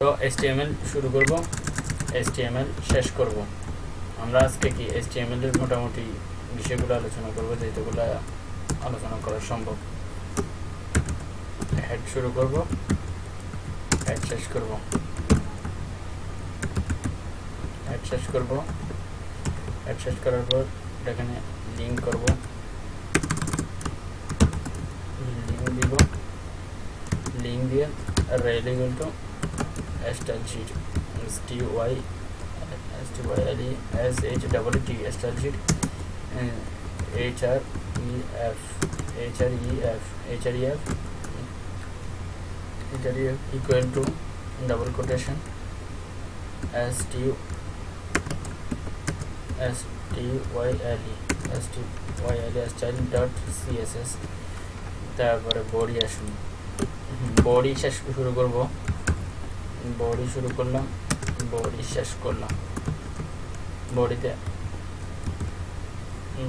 HTML শুরু করব, HTML শেষ করব। আমরা আজকে কি HTML এর মোটামুটি বিষয়গুলো আলোচনা করব যেগুলো আলোচনা করা সম্ভব। হেড শুরু করব হেড শেষ করব। হেড শেষ করব। হেড শেষ করার পর এখানে লিঙ্ক করব। লিঙ্ক দিব। লিঙ্ক দিয়ে rel equal stylesheet S T Y S T Y L E S H double T stylesheet H R E F H R E F H R E F H R E F equal to double quotation S T S T Y L E S T Y L E style dot C S S তারপরে body আসুন body শেষ শুরু করব body শুরু করলাম body শেষ করলাম। বডিতে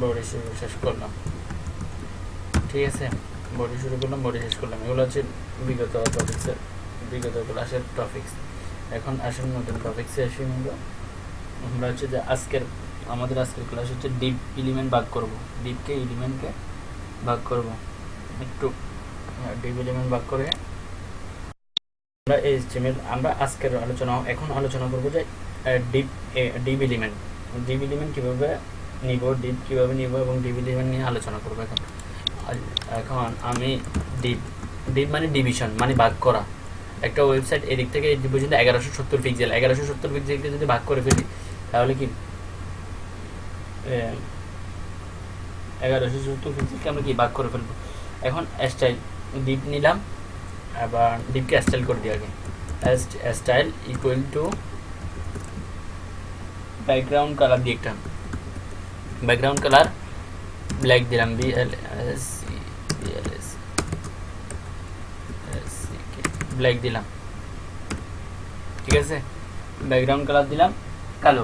বডি শুরু শেষ করলাম। ঠিক আছে? বডি শুরু করলাম বডি শেষ করলাম। এগুলো হচ্ছে বিগত টপিক্সের বিগত ক্লাসের টপিক্স এখন আসুন নতুন টপিক্সে আসি আমরা। আমরা হচ্ছে যে আজকের, আমাদের আজকের ক্লাস হচ্ছে ডিপ এলিমেন্ট ভাগ করব। ডিপকে এলিমেন্টকে ভাগ করব। একটু ডিপ এলিমেন্ট ভাগ করে আমরা এই HTML আমরা আজকের আলোচনা, এখন আলোচনা করব যে div div element div element কীভাবে নিব ডিপ কীভাবে নিব এবং ডিপ এলিমেন্ট নিয়ে আলোচনা করব এখন। এখন আমি ডিপ ডিপ মানে ডিভিশন মানে ভাগ করা। একটা ওয়েবসাইট এদিক থেকে এই পর্যন্ত এগারোশো সত্তর পিক্সেল এগারোশো সত্তর পিক্সেলকে যদি ভাগ করে ফেলি, তাহলে কি? এগারোশো সত্তর পিক্সেলকে আমরা কি ভাগ করে ফেলব? এখন স্টাইল ডিপ নিলাম। আবার ডিপকে স্টাইল করে দিই আগে style equal to background colour দিয়ে একটা ব্যাকগ্রাউন্ড কালার ব্ল্যাক দিলাম B L S B L S black দিলাম ঠিক আছে ব্যাকগ্রাউন্ড কালার দিলাম কালো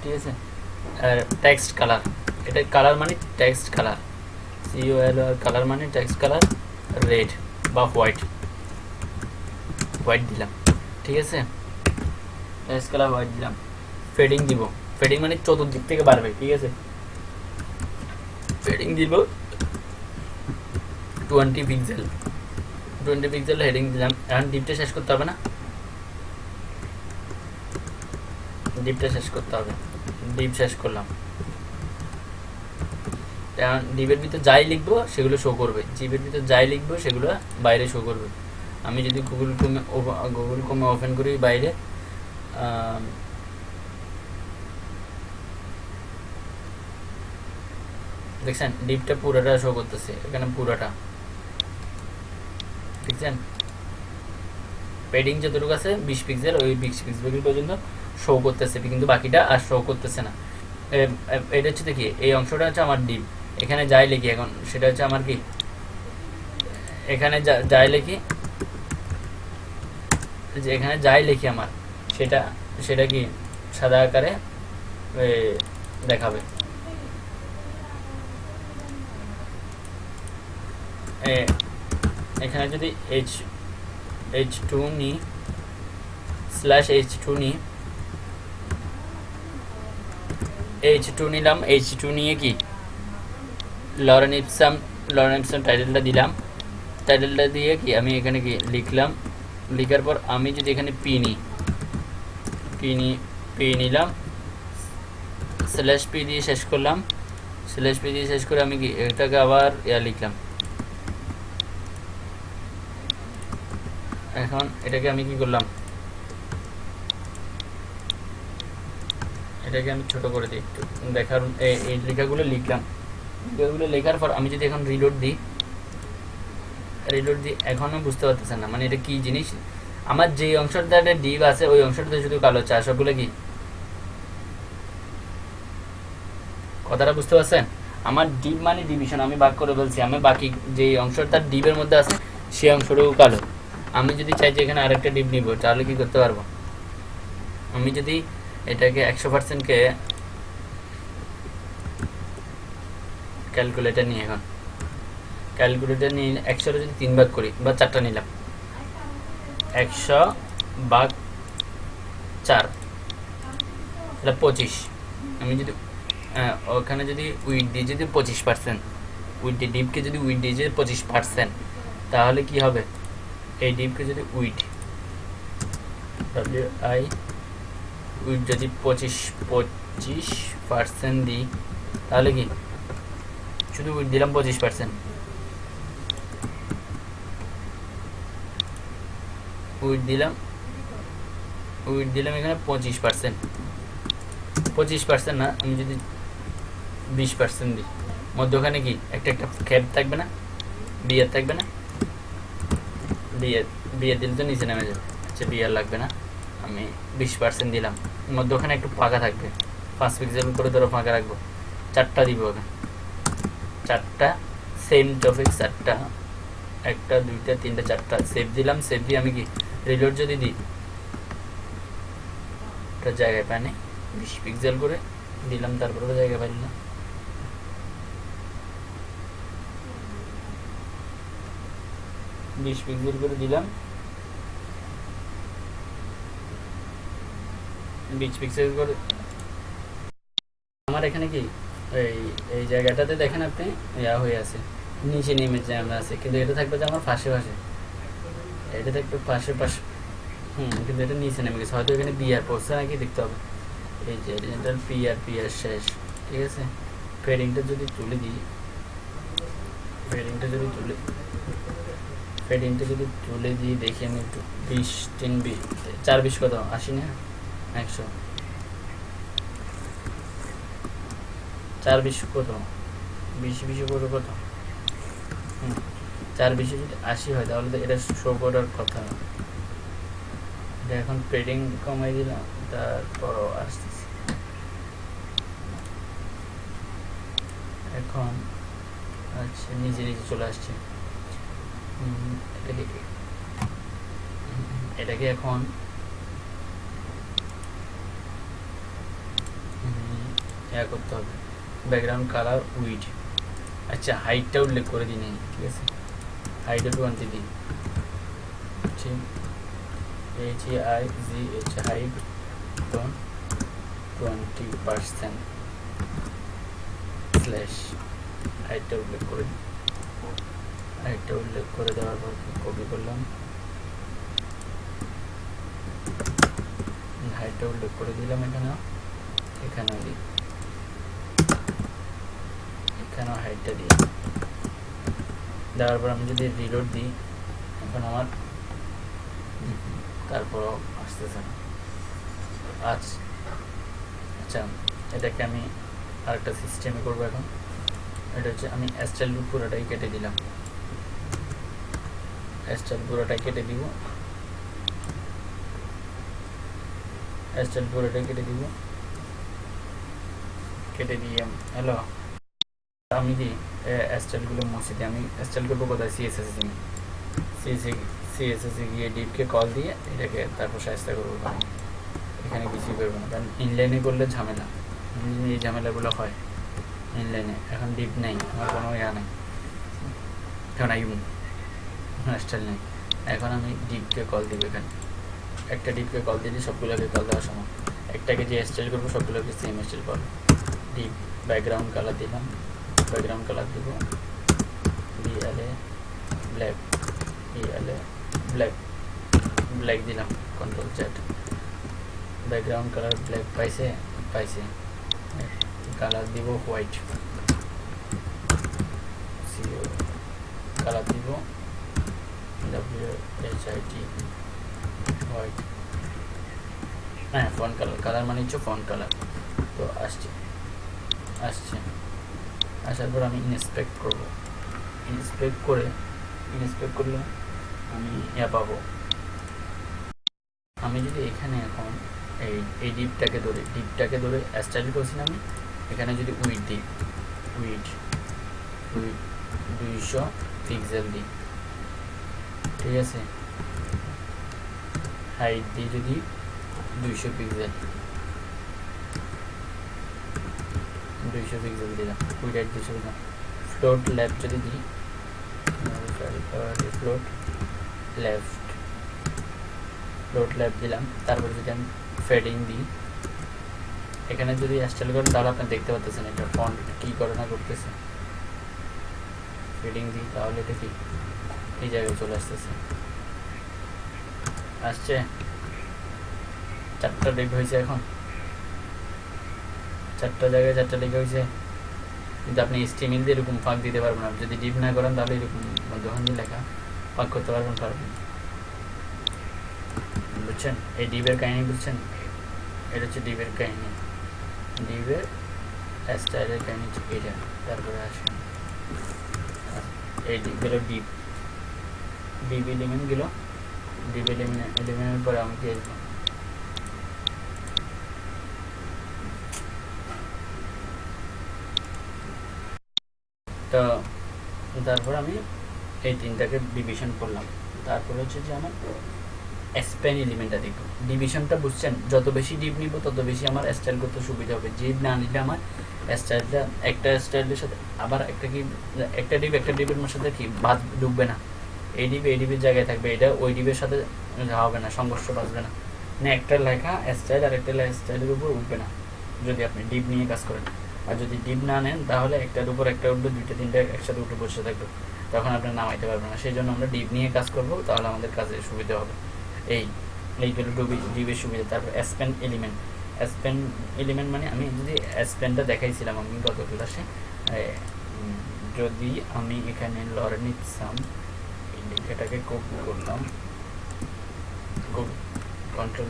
ঠিক আছে আর টেক্সট কালার এটা কালার মানে text colour C O L colour মানে টেক্সট কালার রেড বা হোয়াইট হোয়াইট দিলাম, ঠিক আছে? টেক্সট কালার হোয়াইট দিলাম। ফেডিং দিব। ফেডিং মানে চতুর্দিক থেকে বাড়বে, ঠিক আছে? ফেডিং দিব twenty pixel twenty pixel heading দিলাম। এখন ডিপটা শেষ করতে হবে না? ডিপটা শেষ করতে হবে। ডিপ শেষ করলাম। ডিপের ভিতর যাই লিখব, সেগুলো শো করবে। জিপের ভিতর যাই লিখব, সেগুলো বাইরে শো করবে। আমি যদি গুগল ক্রোমে গুগল ক্রোমে ওপেন করি বাইরে দেখছেন? ডিপটা পুরোটা শো করতেছে, এখানে পুরোটা। দেখছেন? পেডিং যতটুকু আছে, বিশ পিক্সেল ওই বিশ পিক্সেল পর্যন্ত শো করতেছে, কিন্তু বাকিটা আর শো করতেছে না। এটা হচ্ছে দেখি এই অংশটা হচ্ছে আমার ডিপ এখানে যাই লিখি এখন, সেটা হচ্ছে আমার কি? এখানে যাই লিখি যে এখানে যাই লিখি আমার, সেটা সেটা কি সাদা আকারে দেখাবে? এখানে যদি এইচ এইচ টু নিই স্ল্যাশ এইচ টু নিই এইচ টু নিলাম এইচ টু নিয়ে কি? লরেন ইপসাম লরেন ইপসাম টাইটেলটা দিলাম। টাইটেলটা দিয়ে কি আমি এখানে কি লিখলাম? লিখার পর আমি যদি এখানে পি নিই পি নি পি নিলাম স্ল্যাশ পি দিয়ে শেষ করলাম স্ল্যাশ পি দিয়ে শেষ করে আমি এটাকে আবার ইয়া লিখলাম। এখন এটাকে আমি কি করলাম? এটাকে আমি ছোট করে দিই একটু। দেখার, এই লেখাগুলো লিখলাম। লেখাগুলো লেখার পর আমি যদি এখন রিলোড দিই রিলোড দিই এখনও বুঝতে পারতেছেন না। মানে এটা কি জিনিস? আমার যে অংশটাতে ডিপ আছে, ওই অংশটাতে শুধু কালো চা, সবগুলো কি? কথাটা বুঝতে পারছেন? আমার ডিপ মানে ডিভিশন আমি ভাগ করে বলছি। আমি বাকি যে অংশটা ডিপের মধ্যে আছে, সেই অংশটুকু কালো। আমি যদি চাই যে এখানে আরেকটা ডিপ নিব, তাহলে কি করতে পারব? আমি যদি এটাকে একশো পার্সেন্টকে ক্যালকুলেটার নিয়ে এখন। ক্যালকুলেটার নিয়ে একশোটা যদি তিন ভাগ করি, বা চারটা নিলাম। একশো ভাগ চার, তাহলে পঁচিশ। আমি যদি ওখানে যদি উইট দিই যদি পঁচিশ পার্সেন্ট উইট ডিপকে যদি উইট দিই যদি পঁচিশ পার্সেন্ট তাহলে কি হবে? এই ডিপকে যদি উইট ডাব্লিউ আই উইট যদি পঁচিশ পঁচিশ পার্সেন্ট দিই, তাহলে কি? শুধু উইট দিলাম পঁচিশ পার্সেন্ট উইট দিলাম উইট দিলাম এখানে পঁচিশ পার্সেন্ট পঁচিশ পার্সেন্ট না, আমি যদি বিশ পার্সেন্ট দিই। মধ্যখানে কি? একটা একটা ক্যাব থাকবে না? বিয়ার থাকবে না? বিয়ার বিয়ার দিলে তো নিচে নেমে যাবে। আচ্ছা বিয়ার লাগবে না। আমি বিশ পার্সেন্ট দিলাম। মধ্যখানে একটু ফাঁকা থাকবে। পাঁচ পিক্সেল করে ধরো ফাঁকা রাখব। চারটা দিব ওখানে চারটা সেম টপিক চারটা। একটা, দুইটা, তিনটা, চারটা। সেভ দিলাম সেভ দিয়ে আমি কি রিলোড যদি দিই একটা জায়গায় পাই বিশ পিক্সেল করে দিলাম তারপরে তো জায়গা পাইল না বিশ পিক্সেল করে দিলাম। বিশ পিক্সেল করে আমার এখানে কি? এই এই জায়গাটাতে দেখেন আপনি ইয়া হয়ে আছে নিচে নেমে যে আমরা আছে কিন্তু এটা থাকবে যে আমার পাশে পাশে। এটা থাকবে পাশে পাশে। হুম, কিন্তু এটা নিচে নেমে গেছে। হয়তো এখানে বিয়ার পড়ছে নাকি দেখতে হবে। এই যে এটা পিআর পিআর শেষ, ঠিক আছে? ফেডিংটা যদি তুলে দিই ফেডিংটা যদি তুলে ফেডিংটা যদি তুলে দিই, দেখি আমি একটু বিশ, তিন বিশ, চার বিশ কত? আশি না? একশো। চার বিশ কত? বিশ বিশ কত কত? হুম। চার বিশে যদি আশি হয়, তাহলে তো এটা শো করার কথা। এখন পেডিং কমাই দিলাম, তারপরও আসতেছে। এখন আচ্ছা নিজে নিজে চলে আসছে। এটাকে এটাকে এখন? ইয়া করতে হবে। ব্যাকগ্রাউন্ড কালার উইড আচ্ছা হাইটটা উল্লেখ করে দিই ঠিক আছে? টোয়েন্টি দিই ঠিক। H I G H height twenty percent slash হাইটটা উল্লেখ করে হাইটটা উল্লেখ করে দেওয়ার পর কপি করলাম? হাইটটা উল্লেখ করে দিলাম এখানে এখানেও দিই। এখানেও হাইটটা দিই দেওয়ার পর আমি যদি রিলোড দিই এখন আমার তারপরও আসতেছে না। আচ্ছা আচ্ছা এটাকে আমি আরেকটা সিস্টেমে করব এখন। এটা হচ্ছে আমি স্টাইল পুরোটাই কেটে দিলাম। স্টাইল পুরোটাই কেটে দিব। স্টাইল পুরোটাই কেটে দিব। কেটে দিয়ে হ্যালো আমি কি স্টাইলগুলো মুছে দিই আমি স্টাইল করব কোথায় সিএসএস দিই। সিএসএ সিএসএসে গিয়ে ডিপকে কল দিয়ে এটাকে তারপর সাহায্য করব এখানে কিছুই করব না। কারণ ইনলাইনে করলে ঝামেলা। এই ঝামেলাগুলো হয়। ইনলাইনে এখন ডিপ নেই। আমার কোনো ইয়া নেই। এখন আইম স্টাইল নেই। এখন আমি ডিপকে কল দিব এখানে। একটা ডিপকে কল দিলে সবগুলোকে কল দেওয়ার সময়। একটাকে যে স্টাইল করব, সবগুলোকে সেম স্টাইল করব। ডিপ ব্যাকগ্রাউন্ড কালার দিলাম। ব্যাকগ্রাউন্ড কালার দিব B L A black B L A black black দিলাম control chat background colour black পাইছে পাইছে কালার দিব হোয়াইট কালার দিব W H I T white হ্যাঁ ফোন কালার কালার মানে হচ্ছে ফোন কালার তো আসছে আসছে আসার পর আমি ইন্সপেক্ট করব। ইন্সপেক্ট করে ইন্সপেক্ট করলে আমি ইয়া পাবো। আমি যদি এখানে এখন এই এই ডিপটাকে ধরে ডিপটাকে ধরে স্টাইল করছি আমি, এখানে যদি উইড দিই উইড উইড দুইশো পিক্সেল দিই। ঠিক আছে? হাইট দিই যদি দুইশো পিক্সেল দুইশো পিক্সেল দিলাম উইড হাইট দুইশো দিলাম ফ্লোট লেফট যদি দিই ফ্লোট লেফট ফ্লোট লেফট দিলাম, তারপর যদি আমি ফেডিং দিই, এখানে যদি স্টাইল করেন তাহলে আপনি দেখতে পাচ্ছেন এটা ফন্ট কি করে না করতেছে ফেডিং দিই, তাহলে এটা কি এই জায়গায় চলে আসতেছে। আসছে? চারটা ডিপ হয়েছে এখন। চারটা জায়গায় চারটা ডিপ হয়েছে কিন্তু আপনি স্টিমিল দিয়ে এরকম ফাঁক দিতে পারবেন না। যদি ডিপ না করেন, তাহলে এরকম দিয়ে লেখা ফাঁক করতে পারবেন পারবেন বুঝছেন? এই ডিপের কাহিনী বুঝছেন? এটা হচ্ছে ডিপের কাহিনী। ডিপের স্টাইলের কাহিনী এটা। তারপরে আসেন। এই ডিপগুলো ডিপ ডিপ এলিমেন্টগুলো ডিপ এলিমেন্ট এলিমেন্টের পরে আমাকে কি আসব তো তারপর আমি এই তিনটাকে ডিভিশন করলাম। তারপর হচ্ছে যে আমার স্প্যান এলিমেন্টটা দেখব ডিভিশনটা বুঝছেন, যত বেশি ডিপ নিব, তত বেশি আমার স্টাইল করতে সুবিধা হবে। ডিপ না নিলে আমার স্টাইলটা একটা স্টাইলের সাথে আবার একটা কি, একটা ডিপ একটা ডিপের সাথে কি বাদ ডুববে না। এই ডিপ এই ডিপের জায়গায় থাকবে। এটা ওই ডিপের সাথে হবে না, সংঘর্ষ বাঁচবে না। না, একটা লেখা স্টাইল আর একটা স্টাইলের উপর উঠবে না, যদি আপনি ডিপ নিয়ে কাজ করেন। আর যদি ডিম না নেন, তাহলে একটার উপর একটা উঠবে, দুইটা, তিনটা একসাথে উঠে বসে থাকবে। তখন আপনার নামাইতে পারবেন না। সেই জন্য আমরা ডিপ নিয়ে কাজ করব, তাহলে আমাদের কাজে সুবিধা হবে। এই এইগুলো ডুবি ডিপের সুবিধা। তারপর অ্যাসপেন এলিমেন্ট অ্যাসপেন এলিমেন্ট মানে আমি যদি অ্যাসপেনটা দেখাইছিলাম আমি গত ক্লাসে যদি আমি এখানে লরেনিসাম এই লেখাটাকে কপি করলাম কন্ট্রোল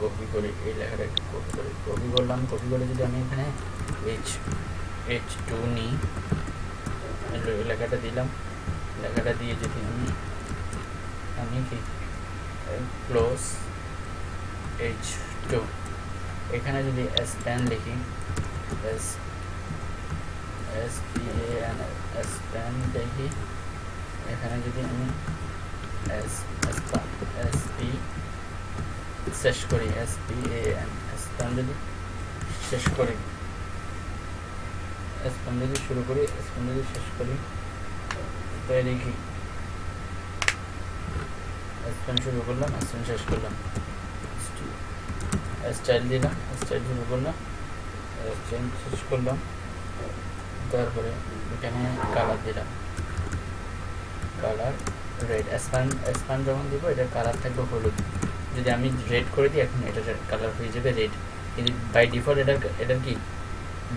কপি করে, এই লেখাটাকে কপি করে, কপি করলাম, কপি করে যদি আমি এখানে এইচ এইচ টু নিই এই লেখাটা দিলাম। লেখাটা দিয়ে যদি আমি আমি কি ক্লোজ এইচ টু এখানে যদি এস প্যান লিখি S S P N span দেখি। এখানে যদি আমি এস এস পি শেষ করি এস পি এ এস যদি শেষ করি এস যদি শুরু করি এস যদি শেষ করি। তো দেখি। স্পেন শুরু করলাম স্পেন শেষ করলাম। স্টাইল দিলাম স্টাইল শুরু করলাম। স্টাইল শেষ করলাম। তারপরে এখানে কালার দিলাম। কালার রেড স্পান স্পান যখন দিব, এটা কালার থাকবে হলুদ। যদি আমি রেড করে দিই, এখন এটা কালার হয়ে যাবে রেড কিন্তু বাই ডিফল্ট এটা এটা কি?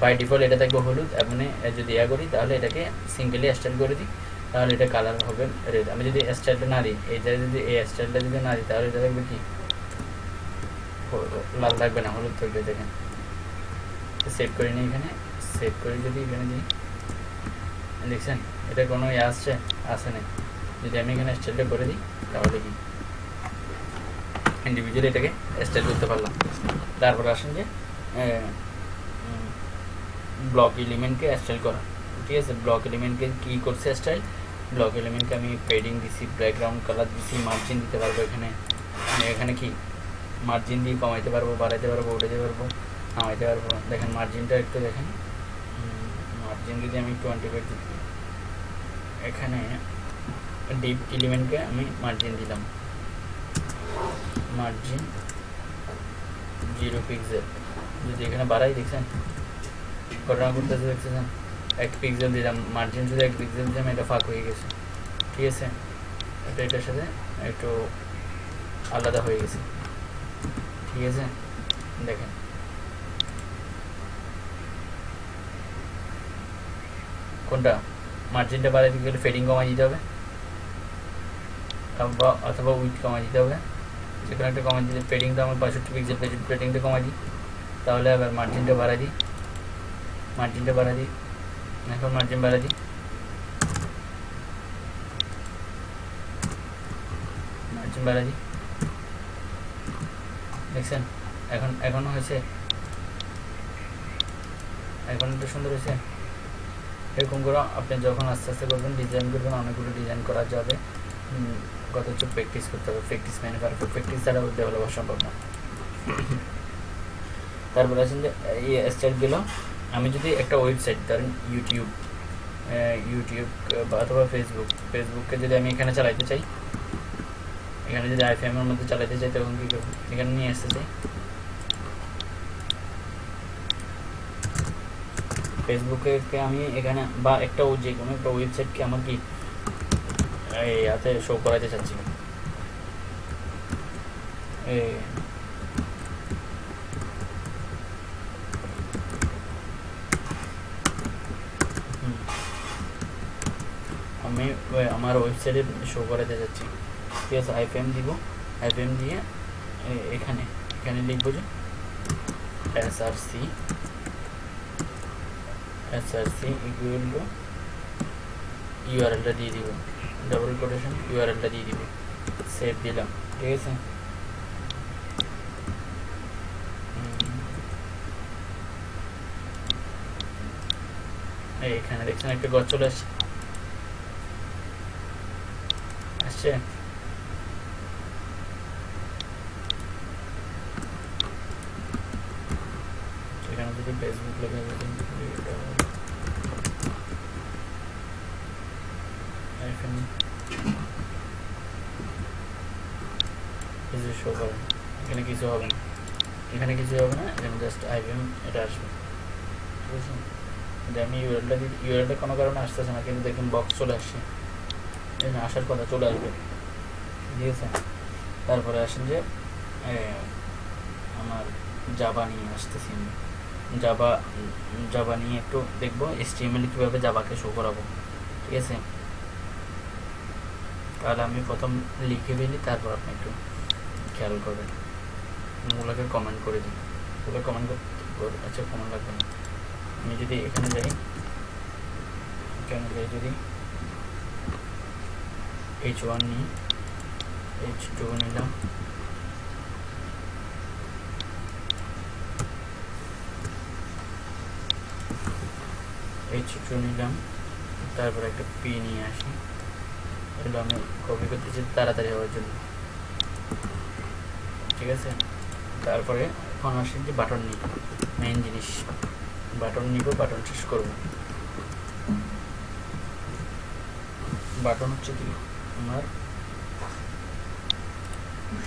বাই ডিফল্ট এটা থাকবে হলুদ এবং যদি ইয়া করি, তাহলে এটাকে সিঙ্গেলি স্টাইল করে দিই, তাহলে এটা কালার হবে রেড আমি যদি স্টাইলটা না দিই এটা যদি এই স্টাইলটা যদি না দিই, তাহলে এটা থাকবে কি? লাল থাকবে না, হলুদ থাকবে দেখেন সেভ করে নিই এখানে সেভ করে যদি এখানে দিই, দেখছেন? এটা কোনো ইয়ে আসছে, আসে নাই। যদি আমি এখানে স্টাইলটা করে দিই, তাহলে কি? ইন্ডিভিজুয়ালি এটাকে স্টাইল করতে পারলাম। তারপরে আসেন যে ব্লক এলিমেন্টকে স্টাইল করা। ঠিক আছে? ব্লক এলিমেন্টকে কী করছে স্টাইল ব্লক এলিমেন্টকে আমি পেডিং দিছি ব্যাকগ্রাউন্ড কালার দিছি মার্জিন দিতে পারব এখানে। আমি এখানে কি? মার্জিন দিয়ে কমাইতে পারব, বাড়াইতে পারব, উঠাইতে পারব, নামাইতে পারব। দেখেন মার্জিনটা একটু দেখেন। মার্জিন যদি আমি টোয়েন্টি ফাইভ দিই, এখানে ডিপ এলিমেন্টকে আমি মার্জিন দিলাম। মার্জিন জিরো পিক্সেল যদি এখানে বাড়াই, দেখছেন? ঘটনা করতেছে দেখতেছেন? এক পিক্সেল দিলাম মার্জিন শুধু এক পিক্সেল দিলাম, এটা ফাঁক হয়ে গেছে। ঠিক আছে? এটা এটার সাথে একটু আলাদা হয়ে গেছে। ঠিক আছে? দেখেন। কোনটা? মার্জিনটা বাড়াইতে গেলে ফেডিং কমাই দিতে হবে। অথবা উইথ কমাই দিতে হবে। যেখানে একটা কমাই দিতে ফেডিংটা আমার বাষট্টি পিক্সেল ফেডিংটা কমাই দিই। তাহলে আবার মার্জিনটা বাড়াই দিই। মার্জিনটা বাড়াই দিই। এখন মার্জিন বাড়াই দিই। মার্জিন বাড়াই দিই। দেখছেন? এখন এখনও হয়েছে। এখন একটু সুন্দর হয়েছে। এরকম করে আপনি যখন আস্তে আস্তে করবেন ডিজাইন করবেন, অনেকগুলো ডিজাইন করা যাবে। কত হচ্ছে প্র্যাকটিস করতে হবে। প্র্যাকটিস মানে প্র্যাকটিস ছাড়াও ডেভেলপ হওয়া সম্ভব না। তারপরে আছেন যে, এই স্টাইলগুলো আমি যদি একটা ওয়েবসাইট ধরেন ইউটিউব ইউটিউব অথবা ফেসবুক ফেসবুককে যদি আমি এখানে চালাইতে চাই, এখানে যদি আইফএম এর মধ্যে চালাইতে চাই, তখন কি করব? এখানে নিয়ে আসতে চাই। ফেসবুকে আমি এখানে, বা একটা যে কোনো একটা ওয়েবসাইটকে আমার কি এই, হাতে শো করাতে চাচ্ছি। এই। আমি আমার ওয়েবসাইটে শো করাতে যাচ্ছি ঠিক আছে আইপিএম দিব। আইপিএম দিয়ে এখানে এখানে লিখব যে S R C S R C equal to ইউআরএলটা দিয়ে দিব। ডাবল কোটেশন ইউআরএলটা দিয়ে দিব সেভ দিলাম ঠিক আছে। এখানে দেখছেন একটা গছ চলে আসছে আসছে এখানে যদি ফেসবুক লেখা যদি এখানে কিছু শো করে না। এখানে কিছু হবে না এখানে কিছু হবে না এখানে জাস্ট আইভিএম এটা আসবে ঠিক আছে যে আমি ইউআরএলটা কোনো কারণে আসতেছে না, কিন্তু দেখুন বক্স চলে আসছে। আসার কথা চলে আসবে। ঠিক আছে? তারপরে আসেন যে আমার জাবা নিয়ে আসতেছি জাবা জাবা নিয়ে একটু দেখব এসটিএমএল কীভাবে জাবাকে শো করাবো। ঠিক আছে? তাহলে আমি প্রথম লিখে ফেলি, তারপর আপনি একটু খেয়াল করবেন। ওগুলোকে কমেন্ট করে দিন। ওগুলো কমেন্ট করতে আচ্ছা কমেন্ট লাগবে আমি যদি এখানে যাই যাই যদি? এইচ ওয়ান নিই এইচ টু নিলাম। এইচ টু নিলাম, তারপর একটা পি নিয়ে আসি। এগুলো আমি কপি করতেছি তাড়াতাড়ি হওয়ার জন্য। ঠিক আছে? তারপরে এখন আসি যে বাটন নিই। মেইন জিনিস। বাটন নিব বাটন শেষ করব। বাটন হচ্ছে কি? আমার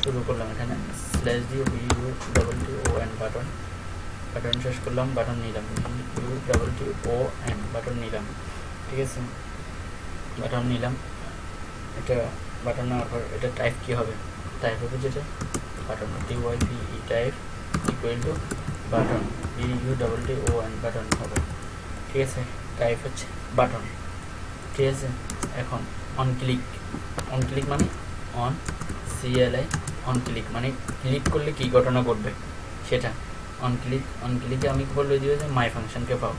শুরু করলাম এখানে। স্ল্যাশ দিয়ে U double T O N button. Button শেষ করলাম, বাটন নিলাম। U double T O N button নিলাম। ঠিক আছে? বাটন নিলাম। এটা বাটন নেওয়ার পর এটা টাইপ কী হবে? টাইপ হবে যেটা, button T Y P E type equal to button B U double T O N button হবে। ঠিক আছে? টাইপ হচ্ছে বাটন। ঠিক আছে? এখন অন ক্লিক অন ক্লিক মানে on C L I on click মানে ক্লিক করলে কী ঘটনা ঘটবে? সেটা অন ক্লিক অন ক্লিকে আমি বললে দিবে যে মাই ফাংশনকে পাবো।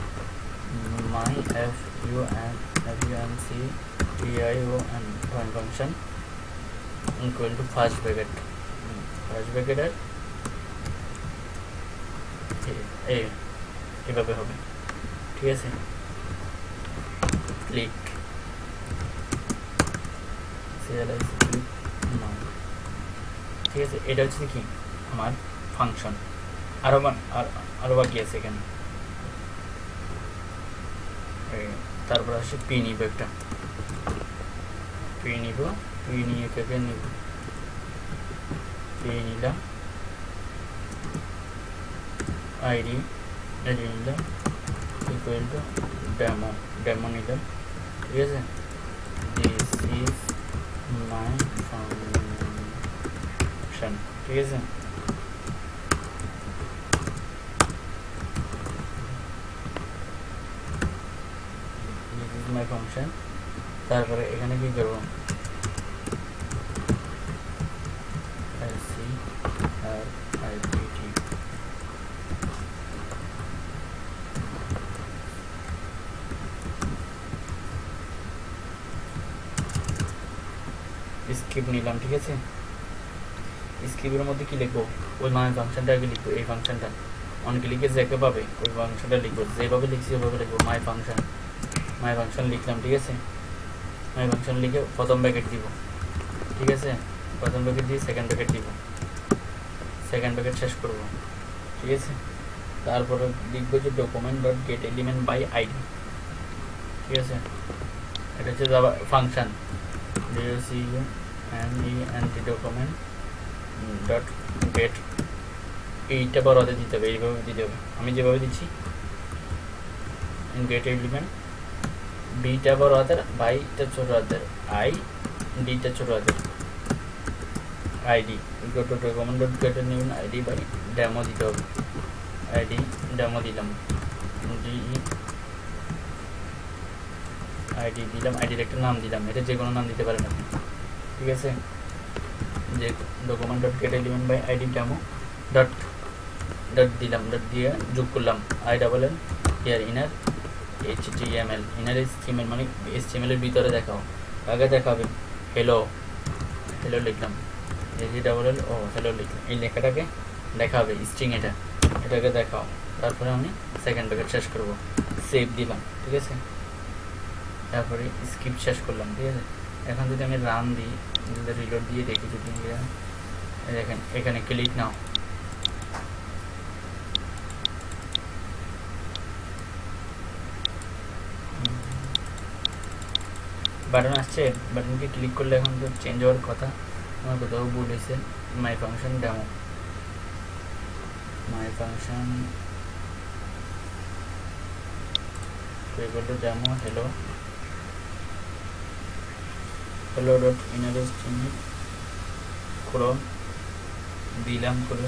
My F U N F U N C T I O N my function equal to first bracket first ব্র্যাকেটের এভাবে হবে। ঠিক আছে? Click click now. ঠিক আছে, এটা হচ্ছে কি? আমার ফাংশন আরও আর- বাকি আছে এখানে। তারপর আসে পি নিব একটা। পি নিব, পি নিয়ে কেকে নিব। পি নিলাম। আইডি আইডি নিলাম। ইকুয়াল টু ডেমো ডেমো নিলাম। ঠিক আছে? দিস ইজ মাই ফাংশন ঠিক আছে দিস ইজ মাই ফাংশন তারপরে এখানে কি করব C R I P T script নিলাম, ঠিক আছে? স্কিপের মধ্যে কি লিখব? ওই মানে ফাংশনটা আগে লিখব, এই ফাংশনটা অন ক্লিকে যাকে পাবে, ওই ফাংশনটা লিখব। যেভাবে লিখছি ওইভাবে লিখব মাই ফাংশন মাই ফাংশন লিখলাম, ঠিক আছে? মাই ফাংশন লিখে প্রথম ব্যাকেট দিব, ঠিক আছে? প্রথম প্যাকেট দিয়ে সেকেন্ড প্যাকেট দিব। সেকেন্ড প্যাকেট শেষ করব, ঠিক আছে? তারপরে লিখব যে document dot get element by ID ঠিক আছে? এটা হচ্ছে function anti document? Dot get এইটা বড়তে দিতে হবে এইভাবে দিতে হবে। আমি যেভাবে দিচ্ছি গেট এলিমেন্ট বিটা বড় হাতের বাইটা ছোট হাতের আই ডিটা ছোট হাতের ID equal to document dot গেটের নেবেন আইডি বাই ডেমো দিতে হবে। আইডি ডেমো দিলাম। ডি আইডি দিলাম আইডির একটা নাম দিলাম এটা যে কোনো নাম দিতে পারেন আপনি। ঠিক আছে? যে document dot get element by ID demo dot dot দিলাম ডট দিয়ে যোগ করলাম I double L year inner H T M L inner H T M L মানে এইচ টি এম এলের ভিতরে দেখাও। আগে দেখাবে হ্যালো হ্যালো লিখলাম। H double L O hello লিখলাম। এই লেখাটাকে দেখাবে স্ট্রিং এটা, এটাকে দেখাও। তারপরে আমি সেকেন্ড ব্যাকেট শেষ করব। সেভ দিলাম, ঠিক আছে? তারপরে স্কিপ শেষ করলাম, ঠিক আছে? এখন যদি আমি রান দিই, যদি রিলোড দিয়ে দেখি যদি দেখেন, এখানে ক্লিক নাও। বাটন আসছে বাটনকে ক্লিক করলে এখন তো চেঞ্জ হওয়ার কথা। আমার কোথাও হয়েছে। My function demo my function to demo hello dot interest unit from দিলাম করে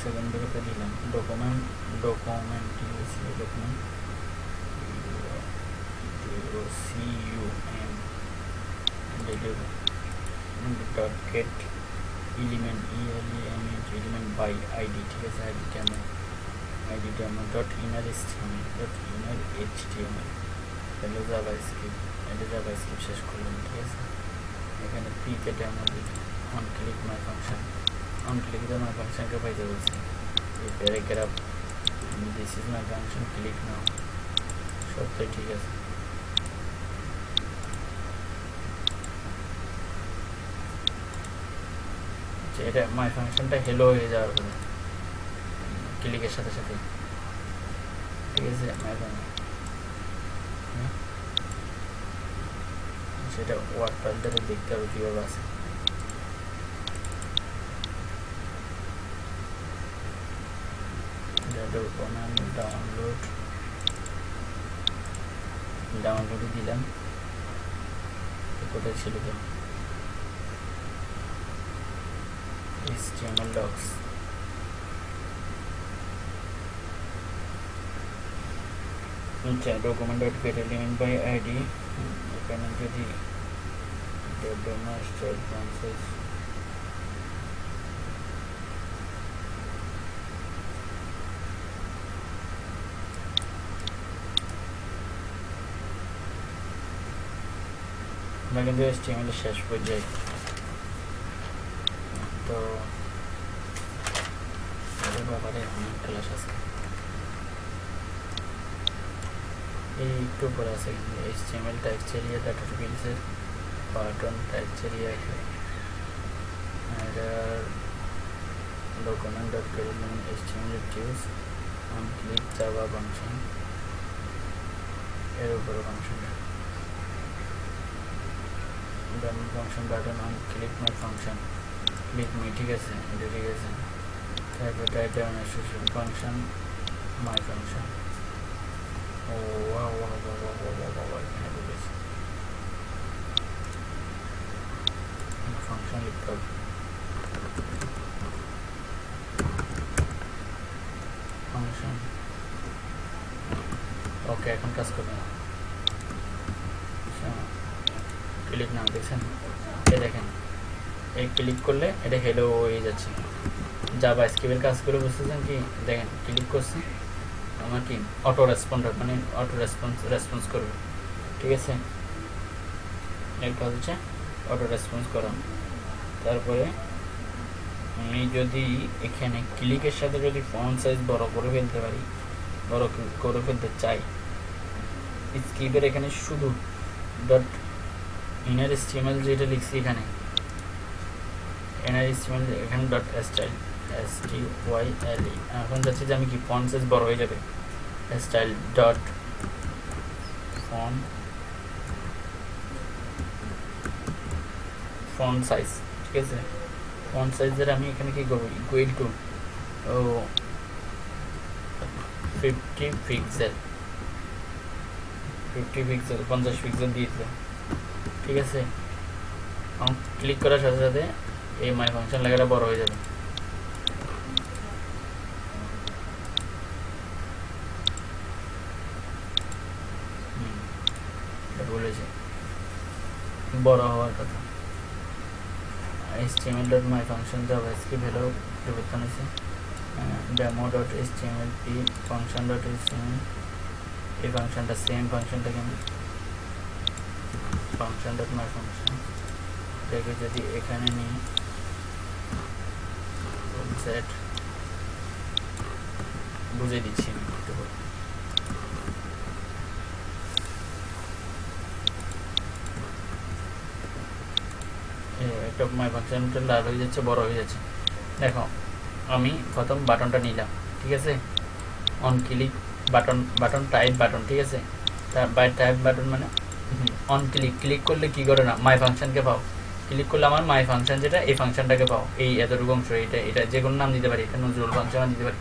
সেখান থেকে তো document document document U C U M dot get element E L M element by ID ঠিক আছে আইডিটা আমরা id কেমন dot inner html dot inner html তাহলে জাভা স্ক্রিপ্ট এটা জাভা স্ক্রিপ্ট শেষ করলাম ঠিক আছে এখানে পি তে ডেমো দিই on click my function on click দিয়ে মাই ফাংশনকে পাইতে বলছি এই paragraph this is my function click now সবটাই ঠিক আছে আচ্ছা এটা মাই ফাংশনটা হেলো হয়ে যাওয়ার পরে ক্লিকের সাথে সাথে। ঠিক আছে? মাই সেটা ওয়ার্ড ফাইলটাকে দেখতে হবে কীভাবে আছে। ডাউনলোড ডাউনলোডে দিলাম। কোথায় ছিল তো? HTML docs okay document.create element by id to the master I'm going to do HTML slash project. YouTube पर आ सकती है एच टी टाइप चलिए डाटा टू से पार्टन टाइप चलिए और डॉक्यूमेंट डॉट के लिए टी एम एल टिवस हम क्लिक जावा फंक्शन এর উপরে function function button on click my function click my ঠিক আছে এটা ঠিক type type type down function my function Oh, I don't want to go, go, go, go, go, go. I can handle this. I'm going to function it though. Function. Okay, I can cast it now. Click নাম দেখছেন এ দেখেন এই click করলে এটা hello হয়ে যাচ্ছে জাবা স্কিপের কাজগুলো বুঝতেছেন কি দেখেন ক্লিক করছি আমার কি অটো রেসপন্ডার মানে অটো রেসপন্স রেসপন্স করবে। ঠিক আছে? কাজ হচ্ছে অটো রেসপন্স করা। তারপরে আমি যদি এখানে ক্লিকের সাথে যদি ফন্ট সাইজ বড় করে ফেলতে পারি, বড় করে ফেলতে চাই স্কিপের এখানে শুধু ডট ইনার স্টিমেল যেটা লিখছি এখানে ইনার স্টিমেল এখানে dot style S T Y L E এখন যাচ্ছে যে আমি কি ফন্ট সাইজ বড় হয়ে যাবে? Style dot font font size ঠিক আছে? ফন সাইজের আমি এখানে কি করব? ইকুয়াল টু ও ফিফটি পিক্সেল ফিফটি পিক্সেল পঞ্চাশ পিক্সেল দিয়ে দিলাম। ঠিক আছে? ক্লিক করার সাথে সাথে এই মাই ফাংশন লেখাটা বড় হয়ে যাবে হুম, এটা বলেছে বড় হওয়ার কথা। Html dot my function JavaScript value পরিবর্তন হয়েছে। Demo dot html P function dot html এই ফাংশনটা সেম ফাংশনটাকে আমি ফাংশন ডট মাই ফাংশন এটাকে যদি এখানে নিই সেট বুঝে দিচ্ছি আমি। একটা মাই ফাংশনটা লাল হয়ে যাচ্ছে বড় হয়ে যাচ্ছে। দেখো আমি প্রথম বাটনটা নিলাম ঠিক আছে? On click button button type button ঠিক আছে? তার বাই টাইপ বাটন মানে? অন ক্লিক ক্লিক করলে কি করে না? মাই ফাংশনকে পাও। ক্লিক করলে আমার মাই ফাংশন যেটা এই ফাংশনটাকে পাও। এই এতটুকু অংশ এটা এটা যে কোনো নাম দিতে পারি এটা নজরুল ফাংশন দিতে পারি।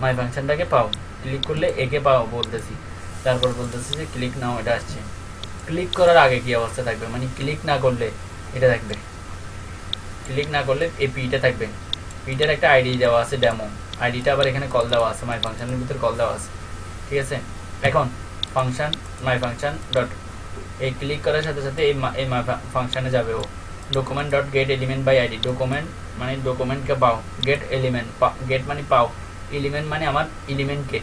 মাই ফাংশনটাকে পাও। ক্লিক করলে একে পাও বলতেছি। তারপর বলতেছি যে ক্লিক নাও এটা আসছে। ক্লিক করার আগে কি অবস্থা থাকবে? মানে ক্লিক না করলে এটা থাকবে। ক্লিক না করলে এই পিটা থাকবে। পিটার একটা আইডি দেওয়া আছে ডেমো আইডিটা আবার এখানে কল দেওয়া আছে মাই ফাংশনের ভিতরে কল দেওয়া আছে। ঠিক আছে? এখন ফাংশন মাই ফাংশন ডট এই ক্লিক করার সাথে সাথে এই এই মাই ফাংশানে যাবে ও। Document dot get element by ID document মানে ডকুমেন্টকে পাও গেট এলিমেন্ট গেট মানে পাও। এলিমেন্ট মানে আমার এলিমেন্টকে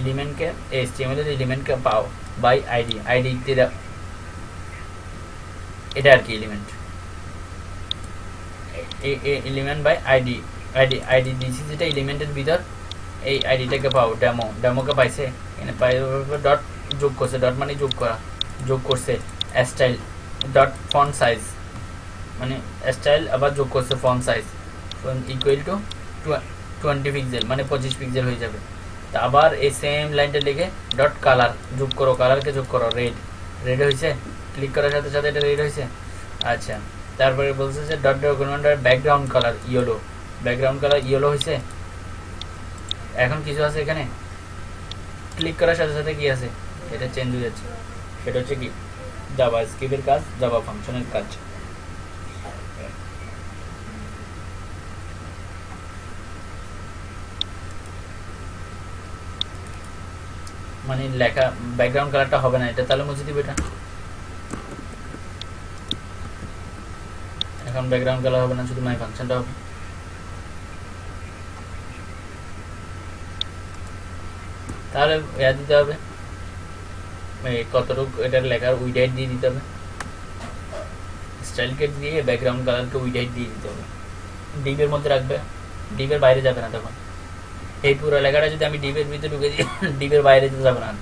এলিমেন্টকে এইচটিএমএল এর এলিমেন্টকে পাও বাই আইডি আইডি এটা আর কি element element by ID ID ID দিছি যেটা এলিমেন্টের ভিতর এই আইডিটাকে পাও ডেমো ডেমোকে পাইছে। এখানে পাই ডট যোগ করছে ডট মানে যোগ করা, যোগ করছে স্টাইল ডট ফন্ট সাইজ মানে স্টাইল আবার যোগ করছে font size equal to twenty pixel মানে পঁচিশ পিক্সেল হয়ে যাবে। তা আবার এই সেম লাইনটা লিখে ডট কালার যোগ করো কালারকে যোগ করো রেড রেড হয়েছে? ক্লিক করার সাথে সাথে এটা রেড হয়েছে? আচ্ছা। তারপরে বলছে যে ডট ডকুমেন্টের background colour yellow background colour yellow হয়েছে এখন কিছু আছে এখানে? ক্লিক করার সাথে সাথে কি আছে? এটা চেঞ্জ হয়ে যাচ্ছে। সেটা হচ্ছে কি? জাভা স্ক্রিপ্টের কাজ জাভা ফাংশনের কাজ। মানে লেখা ব্যাকগ্রাউন্ড কালারটা হবে না এটা। তাহলে মুছে দিবে এটা। এখন ব্যাকগ্রাউন্ড কালার হবে না শুধু মাই ফাংশনটা হবে। তাহলে ইয়া দিতে হবে। কতটুকু এটার লেখার উইডাইট দিয়ে দিতে হবে। স্টাইল কেট দিয়ে ব্যাকগ্রাউন্ড কালারকে উইডাইট দিয়ে দিতে হবে। ডিপের মধ্যে রাখবে। ডিপের বাইরে যাবে না তখন। এই পুরো লেখাটা যদি আমি ডিপের ভিতরে ঢুকে দিই ডিপের বাইরে যেতে যাবে না।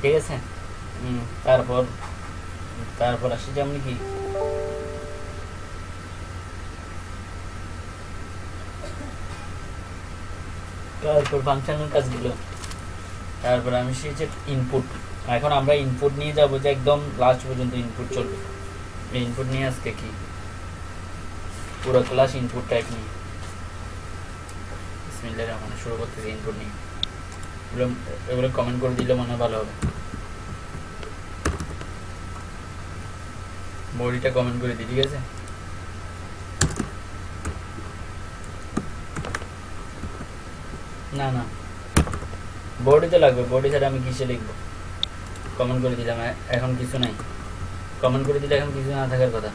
ঠিক আছে? হুম, তারপর তারপর আসি যেমন কি? তারপর ফাংশনের কাজগুলো। তারপর আমি শিখেছি ইনপুট এখন আমরা ইনপুট নিয়ে যাব যে একদম লাস্ট পর্যন্ত ইনপুট চলবে। ইনপুট নিয়ে আজকে কি? পুরো ক্লাস ইনপুট টাইপ নিয়ে। বিসমিল্লাহির রহমানির শুরু করতেছি ইনপুট নিয়ে। এগুলো কমেন্ট করে দিলে মনে ভালো হবে। বডিটা কমেন্ট করে দিই, ঠিক আছে? না না। বডিতে লাগবে বডি ছাড়া আমি কিসে লিখব? কমেন্ট করে দিলাম এখন কিছু নাই। কমেন্ট করে দিলে এখন কিছু না থাকার কথা।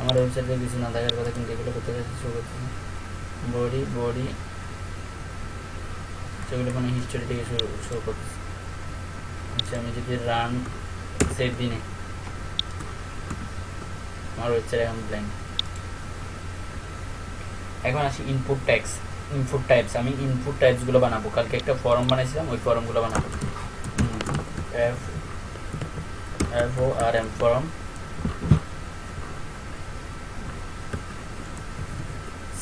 আমার ওয়েবসাইটে কিছু না থাকার কথা, কিন্তু এগুলো করতে যাচ্ছি শো করতে বডি বডি সেগুলো মানে হিস্টোরি থেকে শো শো করতেছে আমি যদি রান সেভ দিনে আমার ওয়েবসাইট এখন ব্ল্যাঙ্ক এখন আসি ইনপুট ট্যাক্স ইনপুট টাইপস আমি ইনপুট টাইপসগুলো বানাবো। কালকে একটা ফর্ম বানাইছিলাম, ওই ফর্মগুলো বানাবো। F F O R M form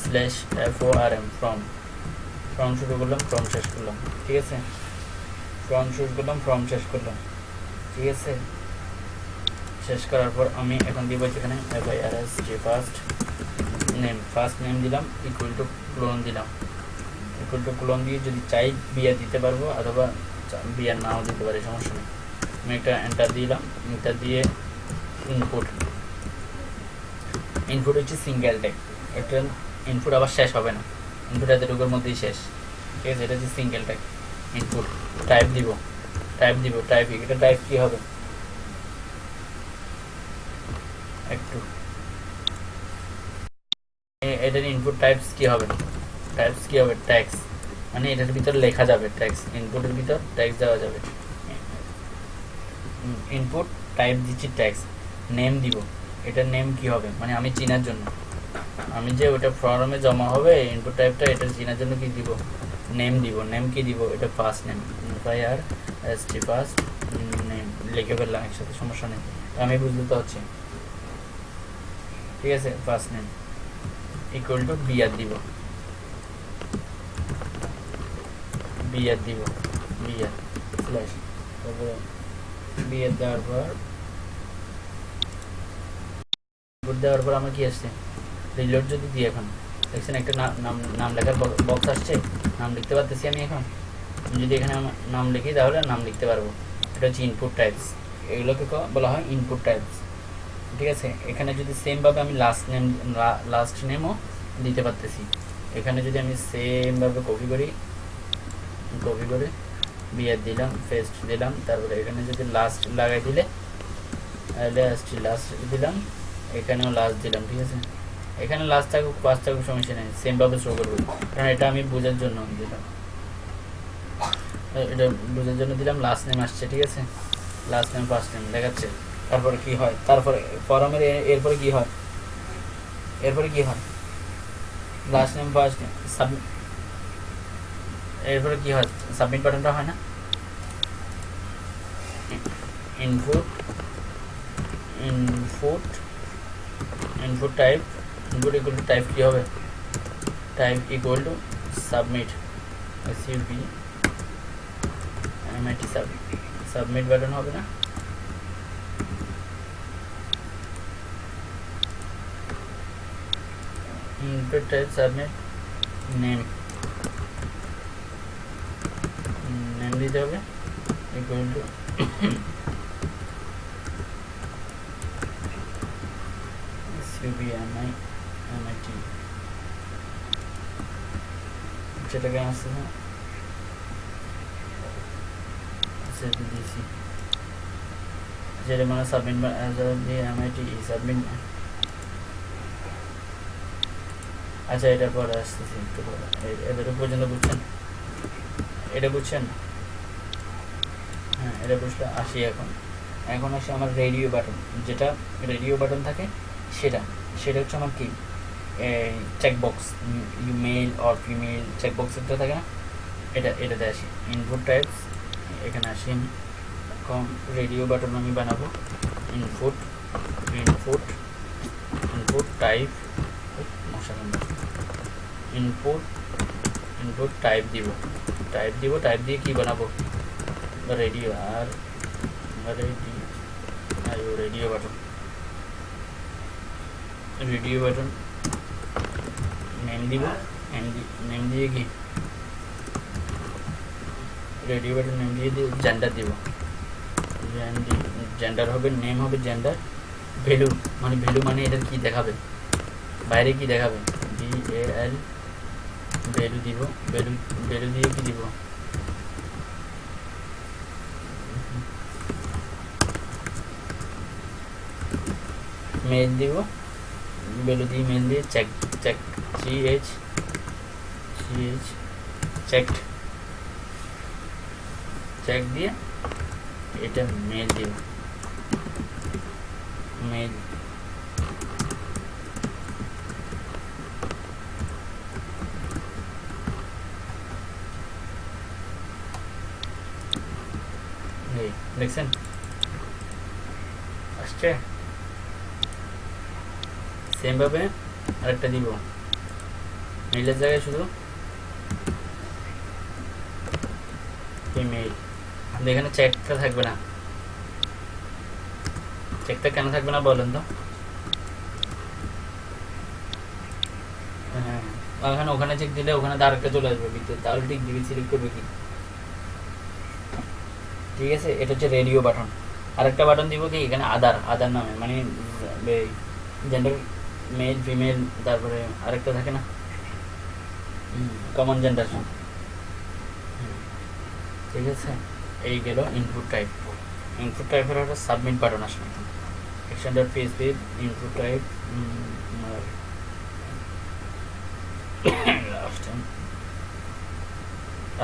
slash F O R M form form শুরু করলাম ফ্রম শেষ করলাম। ঠিক আছে? ফ্রম শুরু করলাম ফ্রম শেষ করলাম। ঠিক আছে? শেষ করার পর আমি এখন দিব যেখানে এফ আই আর এস যে ফার্স্ট নেম ফার্স্ট নেম দিলাম ইকুয়াল টু ক্লোন দিলাম। ইকুয়াল টু ক্লোন দিয়ে যদি চাই বিয়া দিতে পারব, অথবা বিয়ার নাও দিতে পারি, সমস্যা নেই। আমি একটা এন্টার দিলাম এন্টার দিয়ে ইনপুট ইনপুট হচ্ছে সিঙ্গেল ট্যাগ এটা ইনপুট আবার শেষ হবে না। ইনপুট এতটুকুর মধ্যেই শেষ। ঠিক আছে? এটা হচ্ছে সিঙ্গেল ট্যাগ ইনপুট টাইপ দিব। টাইপ দিব। টাইপ এটা টাইপ কী হবে একটু এ- এটার ইনপুট টাইপস কি হবে? টাইপস কি হবে? ট্যাক্স মানে এটার ভিতর লেখা যাবে ট্যাক্স ইনপুটের ভিতর ট্যাক্স দেওয়া যাবে। ইনপুট টাইপ দিচ্ছি ট্যাক্স নেম দিব। এটার নেম কি হবে? মানে আমি চিনার জন্য। আমি যে ওটা ফর্মে জমা হবে ইনপুট টাইপটা এটা চিনার জন্য কি দিব? নেম দিব। নেম কি দিব? এটা first name F I R S T first name লিখে ফেললাম একসাথে, সমস্যা নেই। আমি বুঝতে তো হচ্ছে ঠিক আছে? First name equal to B R দিব বিআর দিব বিআর স্ল্যাশ তারপরে বিআর দেওয়ার পর দেওয়ার পর আমার কি আসছে? রিলোড যদি দিই এখন। দেখছেন একটা নাম নাম লেখার বক্স আসছে। নাম লিখতে পারতেছি আমি এখন। যদি এখানে নাম লিখি তাহলে নাম লিখতে পারব। এটা হচ্ছে ইনপুট টাইপস এগুলোকে বলা হয় ইনপুট টাইপস ঠিক আছে? এখানে যদি সেমভাবে আমি লাস্ট নেম লাস্ট নেমও দিতে পারতেছি। এখানে যদি আমি সেমভাবে কপি করি কপি করে বিয়ার দিলাম ফেস্ট দিলাম, তারপরে এখানে যদি লাস্ট লাগাই দিলে লাস্ট লাস্ট দিলাম, এখানেও লাস্ট দিলাম, ঠিক আছে? এখানে লাস্ট থাকুক পাঁচ থাকুক, সমস্যা নেই সেমভাবে শো করব। কারণ এটা আমি বোঝার জন্য দিলাম। এটা বোঝার জন্য দিলাম লাস্ট নেম আসছে, ঠিক আছে? লাস্ট নেম ফার্স্ট নেম দেখাচ্ছে। তারপরে কি হয়? তারপরে ফরমের এরপরে কি হয়? এরপরে কি হয়? Last name first name submit এরপরে কি হয়? সাবমিট বাটনটা হয় না? Input input input type input equal to type কি হবে? Type equal to submit S U P M I T submit submit button হবে না? input type submit name name দিতে হবে equal to SUBMI MIT যেটাকে আসছে না দিয়েছি যেটা মানে সাবমিট দিয়ে এমআইটি সাবমিট আচ্ছা এটা পরে আসতেছি, একটু পরে। এতটুকু পর্যন্ত বুঝছেন। এটা বুঝছেন? হ্যাঁ এটা বুঝলে আসি এখন। এখন আসে আমার রেডিও বাটন যেটা রেডিও বাটন থাকে, সেটা। সেটা হচ্ছে আমার কি? Checkbox you male or female checkbox একটা থাকে না। এটা, এটাতে আসি। ইনপুট টাইপস এখানে আসি। কম রেডিও বাটন আমি বানাবো। ইনপুট ইনপুট ইনপুট টাইপ মশা ইনপুট ইনপুট টাইপ দিব টাইপ দিব টাইপ দিয়ে কি বানাবো radio R radio I O radio button radio button name দিব নেম নেম দিয়ে কি রেডিও বাটন নেম দিয়ে দিয়ে জেন্ডার দিব জেন্ডার হবে নেম হবে জেন্ডার ভ্যালু মানে ভ্যালু মানে এটা কি দেখাবে বাইরে কি দেখাবে বি এ এল ভ্যালু দিব ভ্যালু ভ্যালু দিয়ে কি দিব মেল দিব ভ্যালু দিয়ে মেল দিয়ে check check C H C H checked check দিয়ে এটা মেল দিব মেল এই দেখছেন আসছে সেমভাবে আরেকটা দিব। মেইলের জায়গায় শুধু ইমেইল এখানে চেকটা থাকবে না। চেকটা কেন থাকবে না বলেন তো। হ্যাঁ ওখানে ওখানে চেক দিলে ওখানে আরেকটা চলে আসবে বিদ্যুৎ তাহলে ঠিক দিবি সিলেক্ট করবে কি? ঠিক আছে? এটা হচ্ছে রেডিও বাটন আরেকটা বাটন দিব কি? এখানে আদার আদার নামে মানে জেন্ডার মেল ফিমেল তারপরে আরেকটা থাকে না? কমন জেন্ডার ঠিক আছে? এই গেল ইনপুট টাইপ ইনপুট টাইপের একটা সাবমিট বাটন আসবে extend P S P input type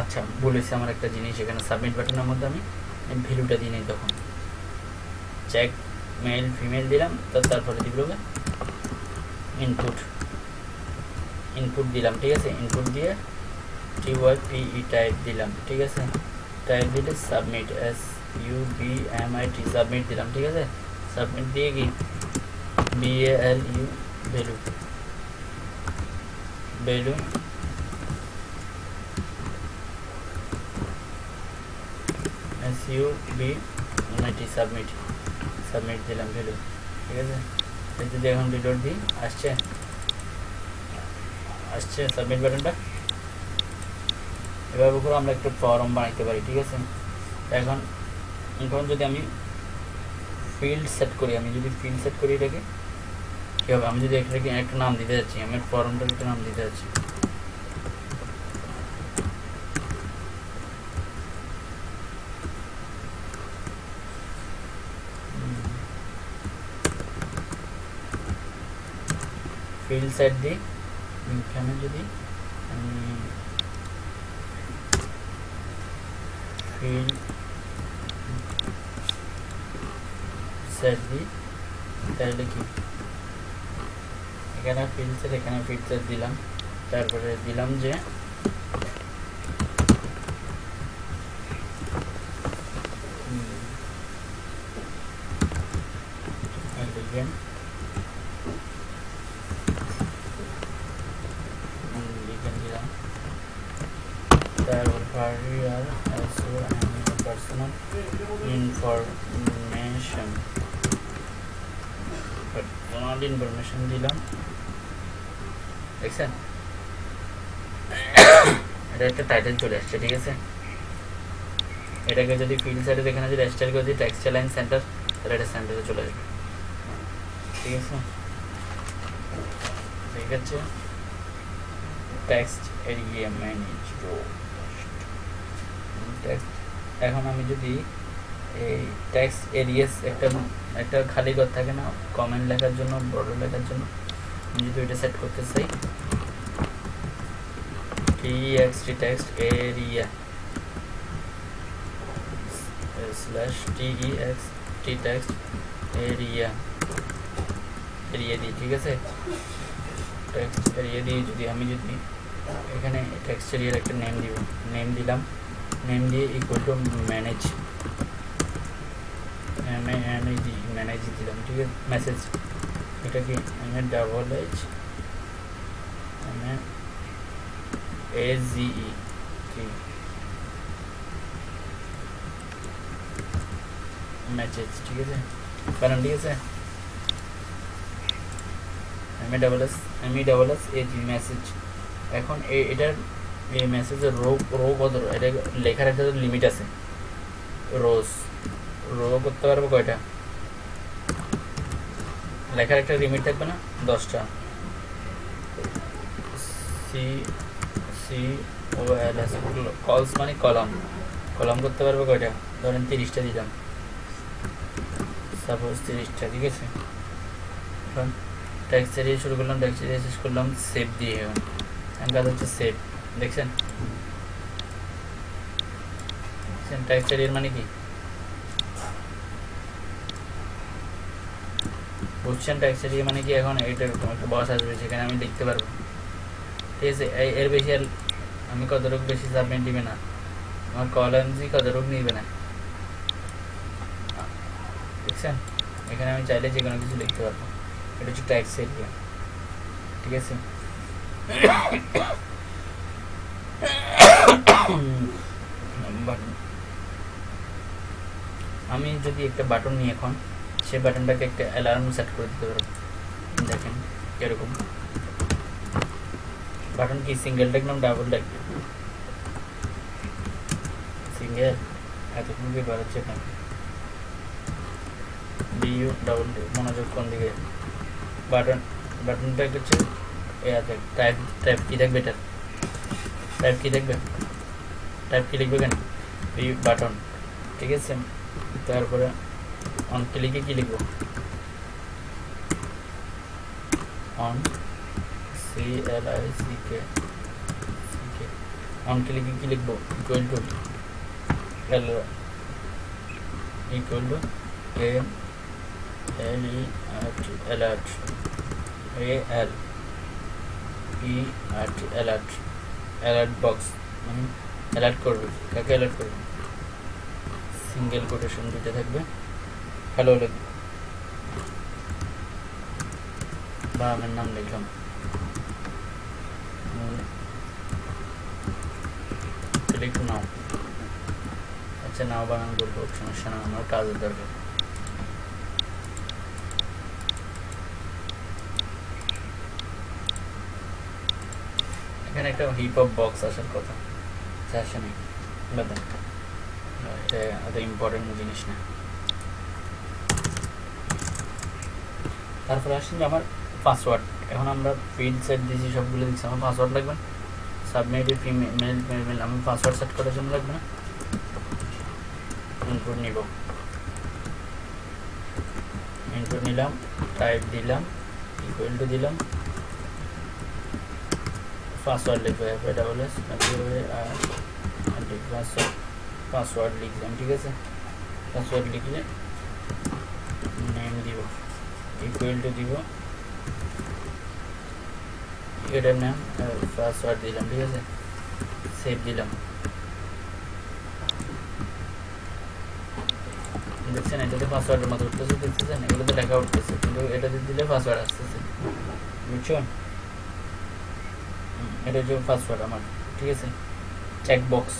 আচ্ছা বলেছি আমার একটা জিনিস, এখানে সাবমিট বাটনের মধ্যে আমি ভ্যালুটা দিই নিই তখন। চেক মেল ফিমেল দিলাম তারপরে দিব ইনপুট ইনপুট দিলাম, ঠিক আছে? ইনপুট দিয়ে T Y P E type দিলাম, ঠিক আছে? টাইপ দিলে submit S U B M I T submit দিলাম, ঠিক আছে? সাবমিট দিয়ে কি? V L U value value S U B M I T submit submit দিলাম ভ্যালু ঠিক আছে? যদি এখন রিলোড দিই আসছে। আসছে সাবমিট বাটনটা এভাবে করে আমরা একটা ফর্ম বানাইতে পারি, ঠিক আছে? এখন এখন যদি আমি ফিল্ড সেট করি, আমি যদি ফিল্ড সেট করি এটাকে, কী হবে? আমি যদি এটাকে একটা নাম দিতে যাচ্ছি আমি ফর্মটার একটা নাম দিতে যাচ্ছি। ফিল্ড সেট দিই এখানে যদি আমি ফিল্ড সেট দিই, তাহলে কি এখানে ফিল্ড সেট এখানে ফিল্ড সেট দিলাম। তারপরে দিলাম যে দেখছেন? এটা একটা টাইটেল চলে আসছে, ঠিক আছে? এটাকে যদি ফিল্ড সাইডে এখানে যদি স্টাইল করে দিই টেক্সটাইল লাইন সেন্টার তাহলে এটা সেন্টারে চলে আসবে। ঠিক আছে? ঠিক আছে? টেক্সট এরিয়া ম্যানেজ এখন আমি যদি এই টেক্সট এরিয়াস একটা একটা খালি ঘর থাকে না কমেন্ট লেখার জন্য বড় লেখার জন্য আমি যদি ওইটা সেট করতে চাই T X T text area slash T E X T text area area দিই ঠিক আছে টেক্সট এরিয়া দিয়ে যদি আমি যদি এখানে টেক্সট এরিয়ার একটা নেম দিব নেম দিলাম নেম দিয়ে equal to manage M M G manage দিলাম ঠিক আছে মেসেজ এটা কি M A double H M A G E ঠিক মেসেজ ঠিক আছে? কারণ ঠিক আছে? M A double S M E double S A G message এখন এটার এই মেসেজের রো রো কত? এটা লেখার একটা লিমিট আছে। রোজ রো করতে পারব কয়টা? লেখার একটা লিমিট থাকবে না? দশটা। C C O L S cols মানে কলাম। কলাম করতে পারব কয়টা? ধরেন তিরিশটা দিলাম। সাপোজ তিরিশটা, ঠিক আছে? ট্যাক্স দিয়ে শুরু করলাম ট্যাক্স দিয়ে শেষ করলাম সেভ দিয়ে এখন এখন কাজ হচ্ছে সেভ দেখছেন? ট্যাক্স এর মানে কি? ট্যাক্স এরিয়া মানে কি এখন এরকম একটা বস আসবে, সেখানে আমি লিখতে পারব। ঠিক আছে? এর বেশি আর আমি কতটুকু বেশি সাবমিট দিবে না। আমার কলমজি কতটুকু নিবে না। দেখছেন? এখানে আমি চাইলে যে কোনো কিছু লিখতে পারব। এটা হচ্ছে ট্যাক্স এরিয়া ঠিক আছে? আমি যদি একটা বাটন নিই এখন সেই বাটনটাকে একটা অ্যালার্ম সেট করে দিতে পারব দেখেন, এরকম। বাটন কি? সিঙ্গেল টেক নাম ডাবল টেক সিঙ্গেল এতক্ষণ কি বাড়াচ্ছে আপনাকে বিইউ ডাবল মনোযোগ কোন দিকে? বাটন বাটনটা হচ্ছে এতে টাইপ টাইপ কি দেখবে এটা? টাইপ কি দেখবে? টাইপ কি লিখবে কেন বি বাটন ঠিক আছে? তারপরে অন ক্লিকে কি লিখব? On C L I C K on ক্লিকে কি লিখব? Equal to L equal to M L E R T alert A L E R T alert alert box মানে অ্যালার্ট করবে। কাকে অ্যালার্ট করবে? সিঙ্গেল কোটেশন দুটো থাকবে। হ্যালো লিখবে বা আমার নাম লিখলাম ক্লিক নাও আচ্ছা নাও বানান বলব সমস্যা না আমার কাজের দরকার এখানে একটা হিপ হপ বক্স আসার কথা আসে নাই বাদ। এটা ইম্পর্টেন্ট জিনিস না তারপরে আসেন যে আমার পাসওয়ার্ড এখন আমরা ফিল্ড সেট দিয়েছি, সবগুলো দিচ্ছি। আমার পাসওয়ার্ড লাগবে সাবমিট ফিমেল মেল মেল আমি পাসওয়ার্ড সেট করার জন্য লাগবে না। ইনপুট নিব। ইনপুট নিলাম টাইপ দিলাম ইকুয়াল টু দিলাম। পাসওয়ার্ড লিখব F double S password password লিখলাম, ঠিক আছে? পাসওয়ার্ড লিখলে ইকুয়াল টু দিব। এটার নাম পাসওয়ার্ড দিলাম ঠিক আছে? সেভ দিলাম। দেখছেন এটাতে পাসওয়ার্ডের মতো উঠতেছে দেখতেছেন? এগুলোতে লেখা উঠতেছে কিন্তু এটাতে দিলে পাসওয়ার্ড আসতেছে। বুঝছ হুম, এটা হচ্ছে পাসওয়ার্ড আমার ঠিক আছে? চেক বক্স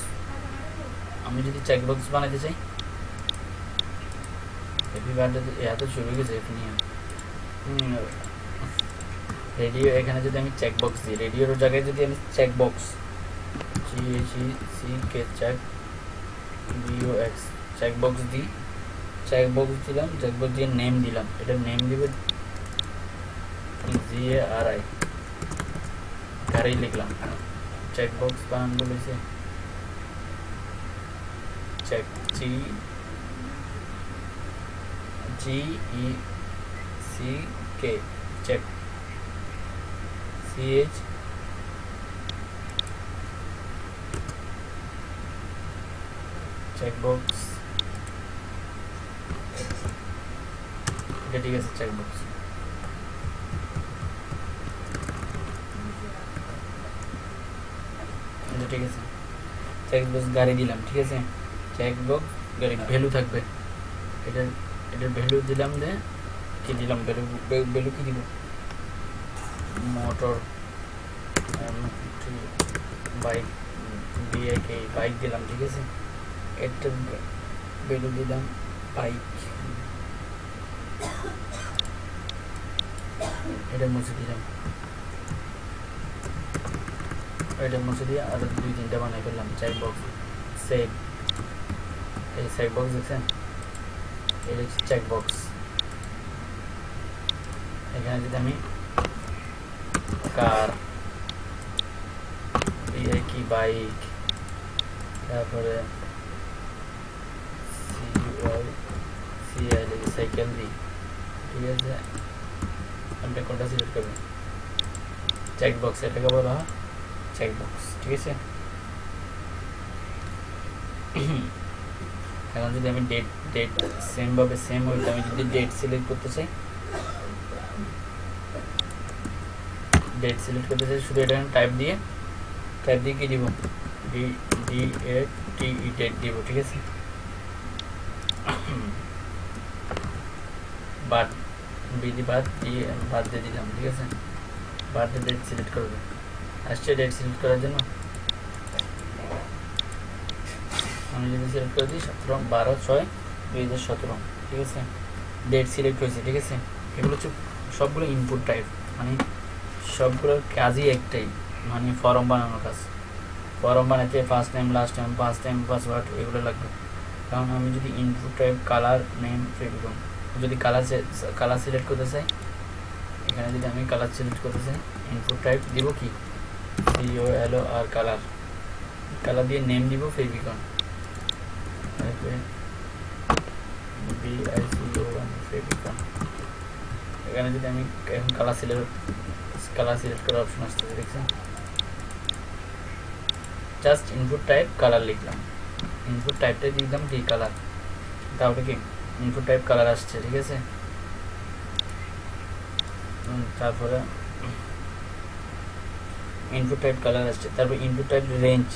আমি যদি চেক বক্স বানাতে চাই হ্যাপি বার্থডে এত শুরু হয়ে গেছে এফ নিয়ে। রেডিও, এখানে যদি আমি চেক বক্স দিই, রেডিওর জায়গায় যদি আমি check box G H C K check B O X check box দিই চেক বক্স দিলাম চেক বক্স দিয়ে নেম দিলাম। এটা নেম দিবে জি এ আর আই গাড়ি লিখলাম। চেক বক্স বানান বলেছে। Check G G E C K check C H check box এটা ঠিক আছে চেক বক্স এটা ঠিক আছে চেক বক্স গাড়ি দিলাম ঠিক আছে চেক বক্স গাড়ি ভ্যালু থাকবে এটার এটার ভ্যালু দিলাম দে কি দিলাম ভ্যালু কি দিব মোটর বাইক বিআইকে বাইক দিলাম, ঠিক আছে? এটার ভ্যালু দিলাম, বাইক। এটা মুছে দিলাম। এটা মুছে দিয়ে আর দুই তিনটা বানাই ফেললাম চেক বক্স সেভ এই চেক বক্স দেখছেন? এটা চেক বক্স এখানে যদি আমি কার ইয়ে কি বাইক তারপরে সাইকেল দিই ঠিক আছে আপনি কোনটা সিলেক্ট করবেন চেক বক্স এটাকে বলা হয় চেক বক্স ঠিক আছে এখন যদি আমি ডেট ডেট সেম ভাবে সেম হইতে আমি যদি ডেট সিলেক্ট করতে চাই ডেট সিলেক্ট করতে চাই, শুধু এটা টাইপ দিয়ে টাইপ দিয়ে কি দিব? D D A T E date দিব, ঠিক আছে? বাদ বিধি বাদ দিয়ে বাদ দিয়ে দিলাম, ঠিক আছে? বাদ দিয়ে ডেট সিলেক্ট করবে। আসছে ডেট সিলেক্ট করার জন্য? আমি যদি সিলেক্ট করে দিই, সতেরো, বারো, ছয়, দুই হাজার সতেরো, ঠিক আছে? ডেট সিলেক্ট হয়েছে, ঠিক আছে? এগুলো হচ্ছে সবগুলো ইনপুট টাইপ মানে সবগুলোর কাজই একটাই মানে ফর্ম বানানোর কাজ। ফর্ম বানাতে first time last time first time password এগুলো লাগবে। কারণ আমি যদি input type colour name favicon যদি কালার কালার সিলেক্ট করতে চাই, এখানে যদি আমি কালার সিলেক্ট করতে চাই ইনপুট টাইপ দিব কি? C O L O R colour colour দিয়ে নেম দিব ফেবিকন ফেবিকন এখানে যদি আমি এখন কালার সিলেক্ট কালার সিলেক্ট করার অপশন আসতেছে, দেখছেন? জাস্ট ইনপুট টাইপ কালার লিখলাম। ইনপুট টাইপটা দিলাম কি কালার তাহলে কি? ইনপুট টাইপ কালার আসছে, ঠিক আছে? তারপরে ইনপুট টাইপ কালার আসছে। তারপর ইনপুট টাইপ রেঞ্জ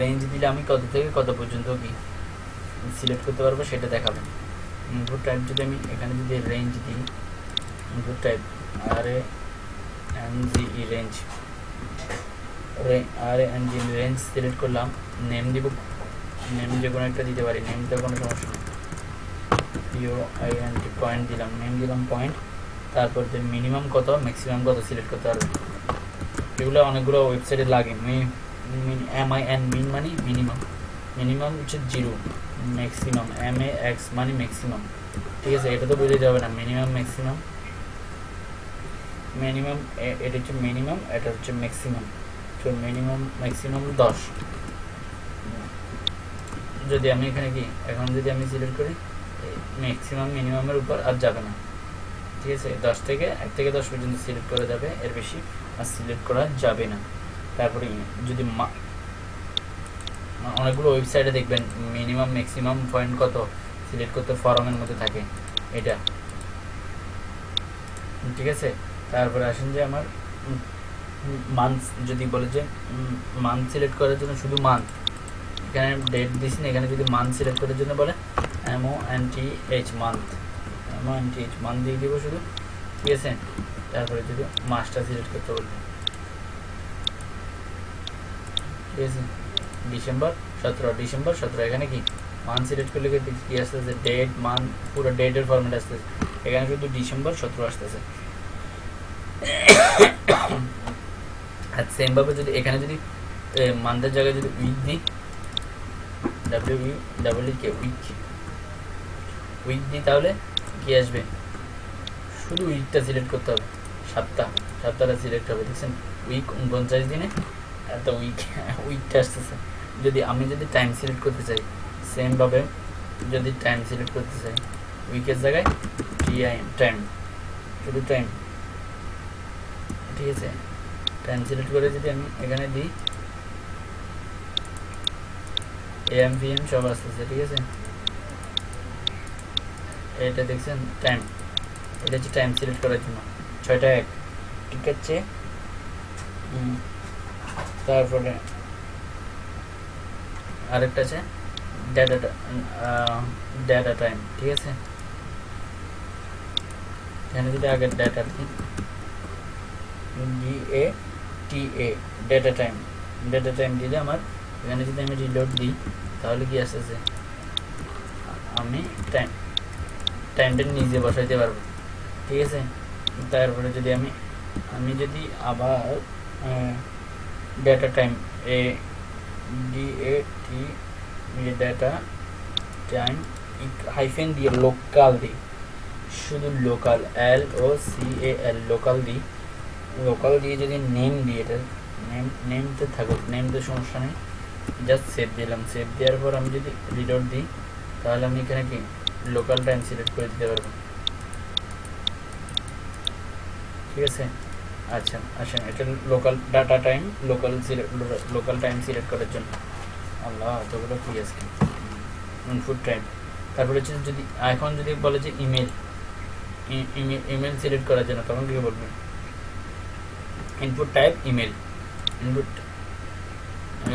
রেঞ্জ দিলে আমি কত থেকে কত পর্যন্ত কি সিলেক্ট করতে পারব সেটা দেখাবেন ইনপুট টাইপ যদি আমি এখানে যদি রেঞ্জ দিই input type R A N G E range R N G range select করলাম নেম দিব নেম যে কোনো একটা দিতে পারি নেমতে কোনো সমস্যা নেই পয়েন্ট দিলাম নেম দিলাম পয়েন্ট তারপর যে মিনিমাম কত ম্যাক্সিমাম কত সিলেক্ট করতে পারবে এগুলো অনেকগুলো ওয়েবসাইটে লাগে এম আই এন মিন মানে মিনিমাম মিনিমাম হচ্ছে zero maximum M A X মানে ম্যাক্সিমাম ঠিক আছে এটা তো বুঝে যাবে না মিনিমাম ম্যাক্সিমাম মিনিমাম এটা হচ্ছে মিনিমাম এটা হচ্ছে ম্যাক্সিমাম তো মিনিমাম ম্যাক্সিমাম দশ। যদি আমি এখানে কি, এখন যদি আমি সিলেক্ট করি ম্যাক্সিমাম মিনিমামের উপর আর যাবে না। ঠিক আছে? দশ থেকে, এক থেকে দশ পর্যন্ত সিলেক্ট করা যাবে, এর বেশি আর সিলেক্ট করা যাবে না। তারপরে যদি অনেকগুলো ওয়েবসাইটে দেখবেন মিনিমাম ম্যাক্সিমাম পয়েন্ট কত সিলেক্ট করতে ফরমের মধ্যে থাকে, এটা। ঠিক আছে? তারপরে আসেন যে আমার মান্থ যদি বলে যে মান্থ সিলেক্ট করার জন্য শুধু মান্থ এখানে ডেট দিস না, এখানে যদি মান্থ সিলেক্ট করার জন্য বলে M O N T H month M O N T H month দিয়ে দিব শুধু, ঠিক আছে? তারপরে যদি মাসটা সিলেক্ট করতে বলবে ঠিক আছে? ডিসেম্বর, সতেরো ডিসেম্বর, সতেরো, এখানে কি? মান্থ সিলেক্ট করলে কি আসতেছে? ডেট মান্থ পুরো ডেটের ফরম্যাট আসতেছে। এখানে শুধু ডিসেম্বর, সতেরো আসতেছে। আর সেমভাবে যদি এখানে যদি মান্থের জায়গায় যদি উইক দিই W W K week. Week দিই তাহলে কি আসবে? শুধু উইকটা সিলেক্ট করতে হবে, সাতটা সাতটাটা সিলেক্ট হবে, দেখছেন? উইক উনপঞ্চাশ দিনে এত উইক, উইকটা আসতেছে। যদি আমি যদি টাইম সিলেক্ট করতে চাই সেমভাবে যদি টাইম সিলেক্ট করতে চাই, উইকের জায়গায় টি আই টাইম শুধু টাইম ঠিক আছে টাইম সিলেক্ট করে যদি আমি এখানে দিই। এম পিএম সব আসতেছে, ঠিক আছে? এটা দেখছেন টাইম এটা হচ্ছে টাইম সিলেক্ট করার জন্য। ছয়টা এক, ঠিক আছে। তারপরে আরেকটা আছে ডেটা ডেটা টাইম ঠিক আছে? এখানে যদি আগে data D A T A data time data time দিলে আমার, এখানে যদি আমি রিলোড দিই, তাহলে কি আসতেছে আমি টাইম টাইমটা নিজে বসাইতে পারব। ঠিক আছে? তারপরে যদি আমি আমি যদি আবার data time A D A T data time hyphen দিয়ে লোকাল দিই। শুধু local L O C A L local দিই। লোকাল দিয়ে যদি নেম দিই, এটা নেম নেমতে থাকুক নেমতে সমস্যা নেই। জাস্ট সেভ দিলাম। সেভ দেওয়ার পর আমি যদি রিলোড দিই, তাহলে আমি এখানে কি? লোকাল টাইম সিলেক্ট করে দিতে পারব। ঠিক আছে? আচ্ছা আচ্ছা এটা local data time local local time select করার জন্য। আল্লাহ, এতগুলো কি আছে ইনপুট টাইম তারপরে হচ্ছে যদি, এখন যদি বলে যে ইমেল ইমেল সিলেক্ট করার জন্য, তখন কি বলবেন ইনপুট টাইপ ইমেল ইনপুট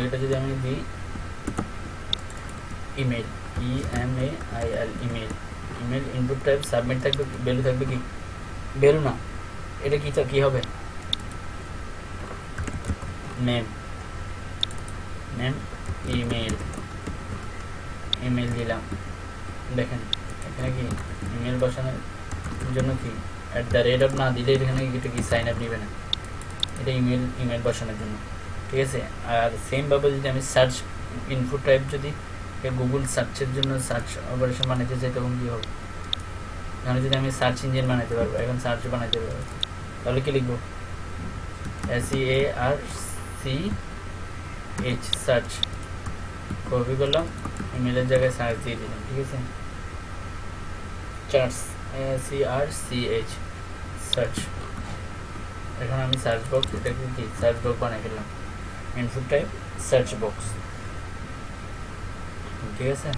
এটা যদি আমি দিই email E M A I L email email input type submit থাকবে ভ্যালু থাকবে কি? ভ্যালু না। এটা কি কি হবে? নেম নেম ইমেল ইমেল দিলাম। দেখেন, এখানে কি ইমেল বসানোর জন্য কি? অ্যাট দ্য রেট অফ না দিলে এখানে এটা কি সাইন আপ নেবে না? এটা ইমেল ইমেল বসানোর জন্য। ঠিক আছে? আর সেমভাবে যদি আমি সার্চ ইনপুট টাইপ যদি গুগল সার্চের জন্য সার্চ অপারেশন বানাতে চাই, তখন কী হবে? এখানে যদি আমি সার্চ ইঞ্জিন বানাতে পারব, এখন সার্চ বানাতে পারব। তাহলে কি লিখব? S A R C H search copy করলাম ইমেলের জায়গায় সার্চ দিয়ে দিলাম, ঠিক আছে? Church C R C H search এখন আমি সার্চ বক্স এটাকে কি? সার্চ বক্স বানিয়ে ফেললাম। ইনপুট টাইপ সার্চ বক্স ঠিক আছে?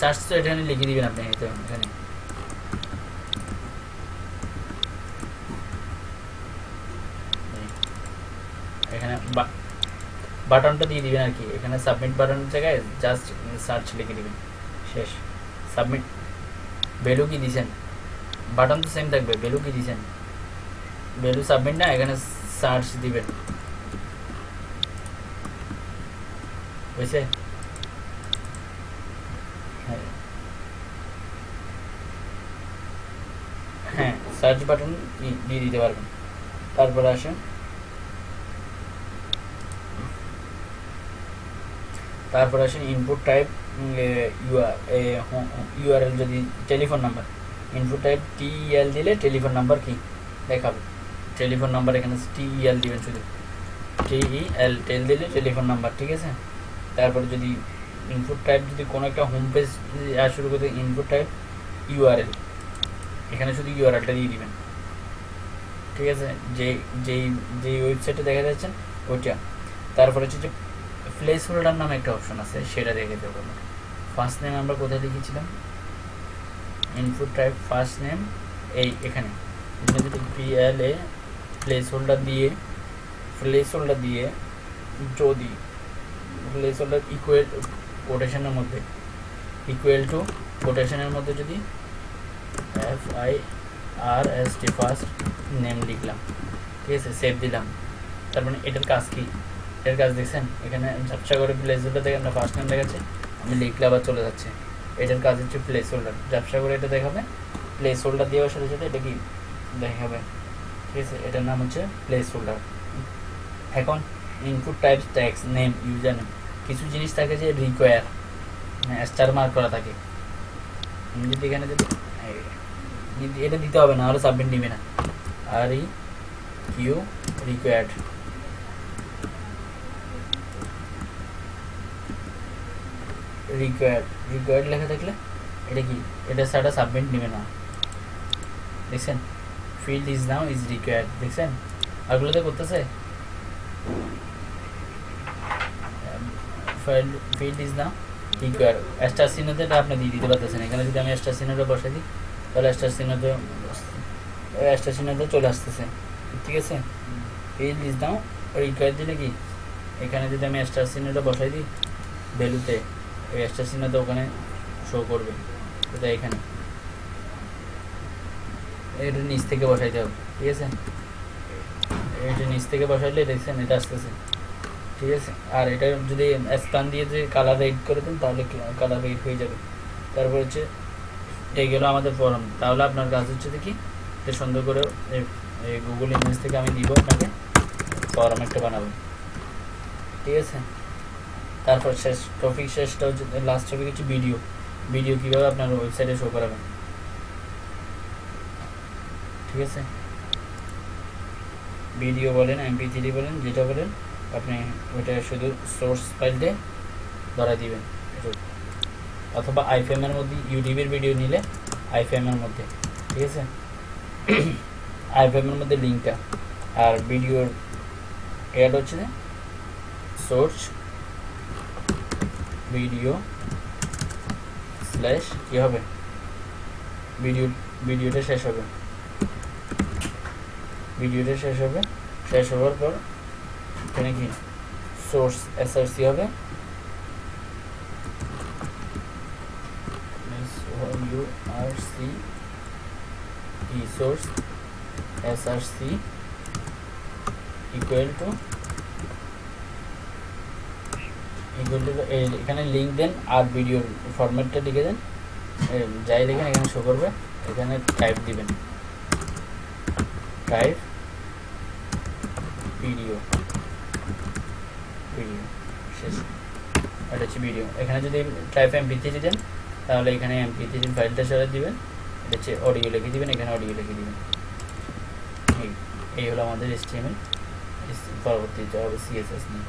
সার্চ তো এখানে লিখে দিবেন আপনি এখানে। এখানে বাটনটা দিয়ে দিবেন আর কি। এখানে সাবমিট বাটনের জায়গায় জাস্ট সার্চ লিখে দিবেন। শেষ। সাবমিট ভ্যালু কি দিয়েছেন? বাটন তো সেম থাকবে ভ্যালু কি দিয়েছেন ভ্যালু সাবমিট না, এখানে সার্চ দিবেন। বুঝছে? হ্যাঁ। হ্যাঁ সার্চ বাটন দিয়ে দিতে পারবেন। তারপরে আসেন। তারপরে আসেন ইনপুট টাইপ ইউআরএল যদি telephone number input type TEL দিলে টেলিফোন নাম্বার কি? দেখাবে। টেলিফোন নাম্বার এখানে টিইএল দিবেন শুধু। টিইএল টেল দিলে টেলিফোন নাম্বার ঠিক আছে? তারপরে যদি ইনপুট টাইপ যদি কোনো একটা হোম পেজ শুরু করতে ইনপুট টাইপ ইউআরএল এখানে শুধু ইউআরএলটা দিয়ে দিবেন। ঠিক আছে? যে যেই যেই ওয়েবসাইটে দেখা যাচ্ছেন ওইটা। তারপরে হচ্ছে যে প্লেস হোল্ডার নামে একটা অপশন আছে, সেটা দেখে দেবো ফার্স্ট নেম আমরা কোথায় লিখেছিলাম? ইনপুট টাইপ ফার্স্ট নেম এই এখানে। এখানে যদি এ প্লেস হোল্ডার দিয়ে প্লেস হোল্ডার দিয়ে যদি প্লেস হোল্ডার ইকুয়াল কোটেশনের মধ্যে ইকুয়াল টু কোটেশনের মধ্যে যদি F I R S T first name লিখলাম, ঠিক আছে সেভ দিলাম। তার মানে এটার কাজ কি? এটার কাজ দেখছেন? এখানে ঝাপসা করে প্লেস হোল্ডার থেকে আমরা ফার্স্ট নেম দেখাচ্ছে, আমি লিখলে আবার চলে যাচ্ছে। এটার কাজ হচ্ছে প্লেস হোল্ডার ব্যবসা করে এটা দেখাবে প্লেস হোল্ডার দেওয়ার সাথে সাথে এটা কি দেখাবে? ঠিক আছে, এটার নাম হচ্ছে প্লেস হোল্ডার এখন input types text name username কিছু জিনিস থাকে যে রিকোয়ার স্টার মার্ক করা থাকে। যদি এখানে যদি এটা দিতে হবে না হলে সাবমিট নিবে না। R E Q required required required লেখা থাকলে এটা কি? এটা সাটা সাবমিট নেবে না। দেখছেন? Field is now is required দেখছেন? আরগুলোতে করতেছে? Field is now require star চিহ্নতে আপনি দিয়ে দিতে পারতেছেন। এখানে যদি আমি স্টার সিনোটা বসাই দিই, তাহলে স্টার চিহ্নতে স্টার চিহ্নতে চলে আসতেছে। ঠিক আছে? ফিল্ড ইজ নাও রিকোয়ার দিলে কি? এখানে যদি আমি স্টার সিনোটা বসাই দিই ভ্যালুতে ওই স্টার চিহ্নটা ওখানে শো করবে। এটা এখানে। এটা নিচ থেকে বসাইতে হবে, ঠিক আছে? এটা নিচ থেকে বসাইলে দেখছেন এটা আসতেছে, ঠিক আছে? আর এটা যদি স্প্যান দিয়ে যদি কালার রেড করে দেন, তাহলে কালার রেড হয়ে যাবে। তারপর হচ্ছে, এই গেলো আমাদের ফর্ম তাহলে আপনার কাজ হচ্ছে কি? এটা সুন্দর করে এই গুগল ইমেজ থেকে আমি দিব আপনাকে ফর্ম একটা বানাবো। ঠিক আছে? তারপর শেষ টপিক শেষটা হচ্ছে লাস্ট টপিক হচ্ছে ভিডিও ভিডিও কীভাবে আপনার ওয়েবসাইটে শো করাবেন? ঠিক আছে? ভিডিও বলেন এমপি থ্রি বলেন, যেটা বলেন, আপনি ওইটা শুধু সোর্স ফাইলতে ধরা দিবেন। অথবা আইফএমের মধ্যে ইউটিউবের ভিডিও নিলে আইফএমের মধ্যে। ঠিক আছে? আইফএমের মধ্যে লিঙ্কটা আর ভিডিওর অ্যাড হচ্ছে সোর্স ভিডিও স্ল্যাশ কী হবে? ভিডিও ভিডিওটা শেষ হবে। ভিডিওটা শেষ হবে। শেষ হওয়ার পর এখানে কি? সোর্স এসআরসি হবে। U R C E source S R C এখানে লিঙ্ক দেন আর ভিডিওর ফরম্যাটটা লিখে দেন। যাই দেখেন এখানে শো করবে, এখানে টাইপ দিবেন। টাইপ ভিডিও ভিডিও শেষ। এটা হচ্ছে ভিডিও এখানে যদি টাইপ এমপি থ্রি দেন, তাহলে এখানে এমপি থ্রি ফাইলটা সরাই দিবেন। এটা হচ্ছে অডিও লিখে দিবেন, এখানে অডিও লিখে দিবেন। এই হলো আমাদের এসটিএমএল পরবর্তীতে হবে সিএসএস নিয়ে।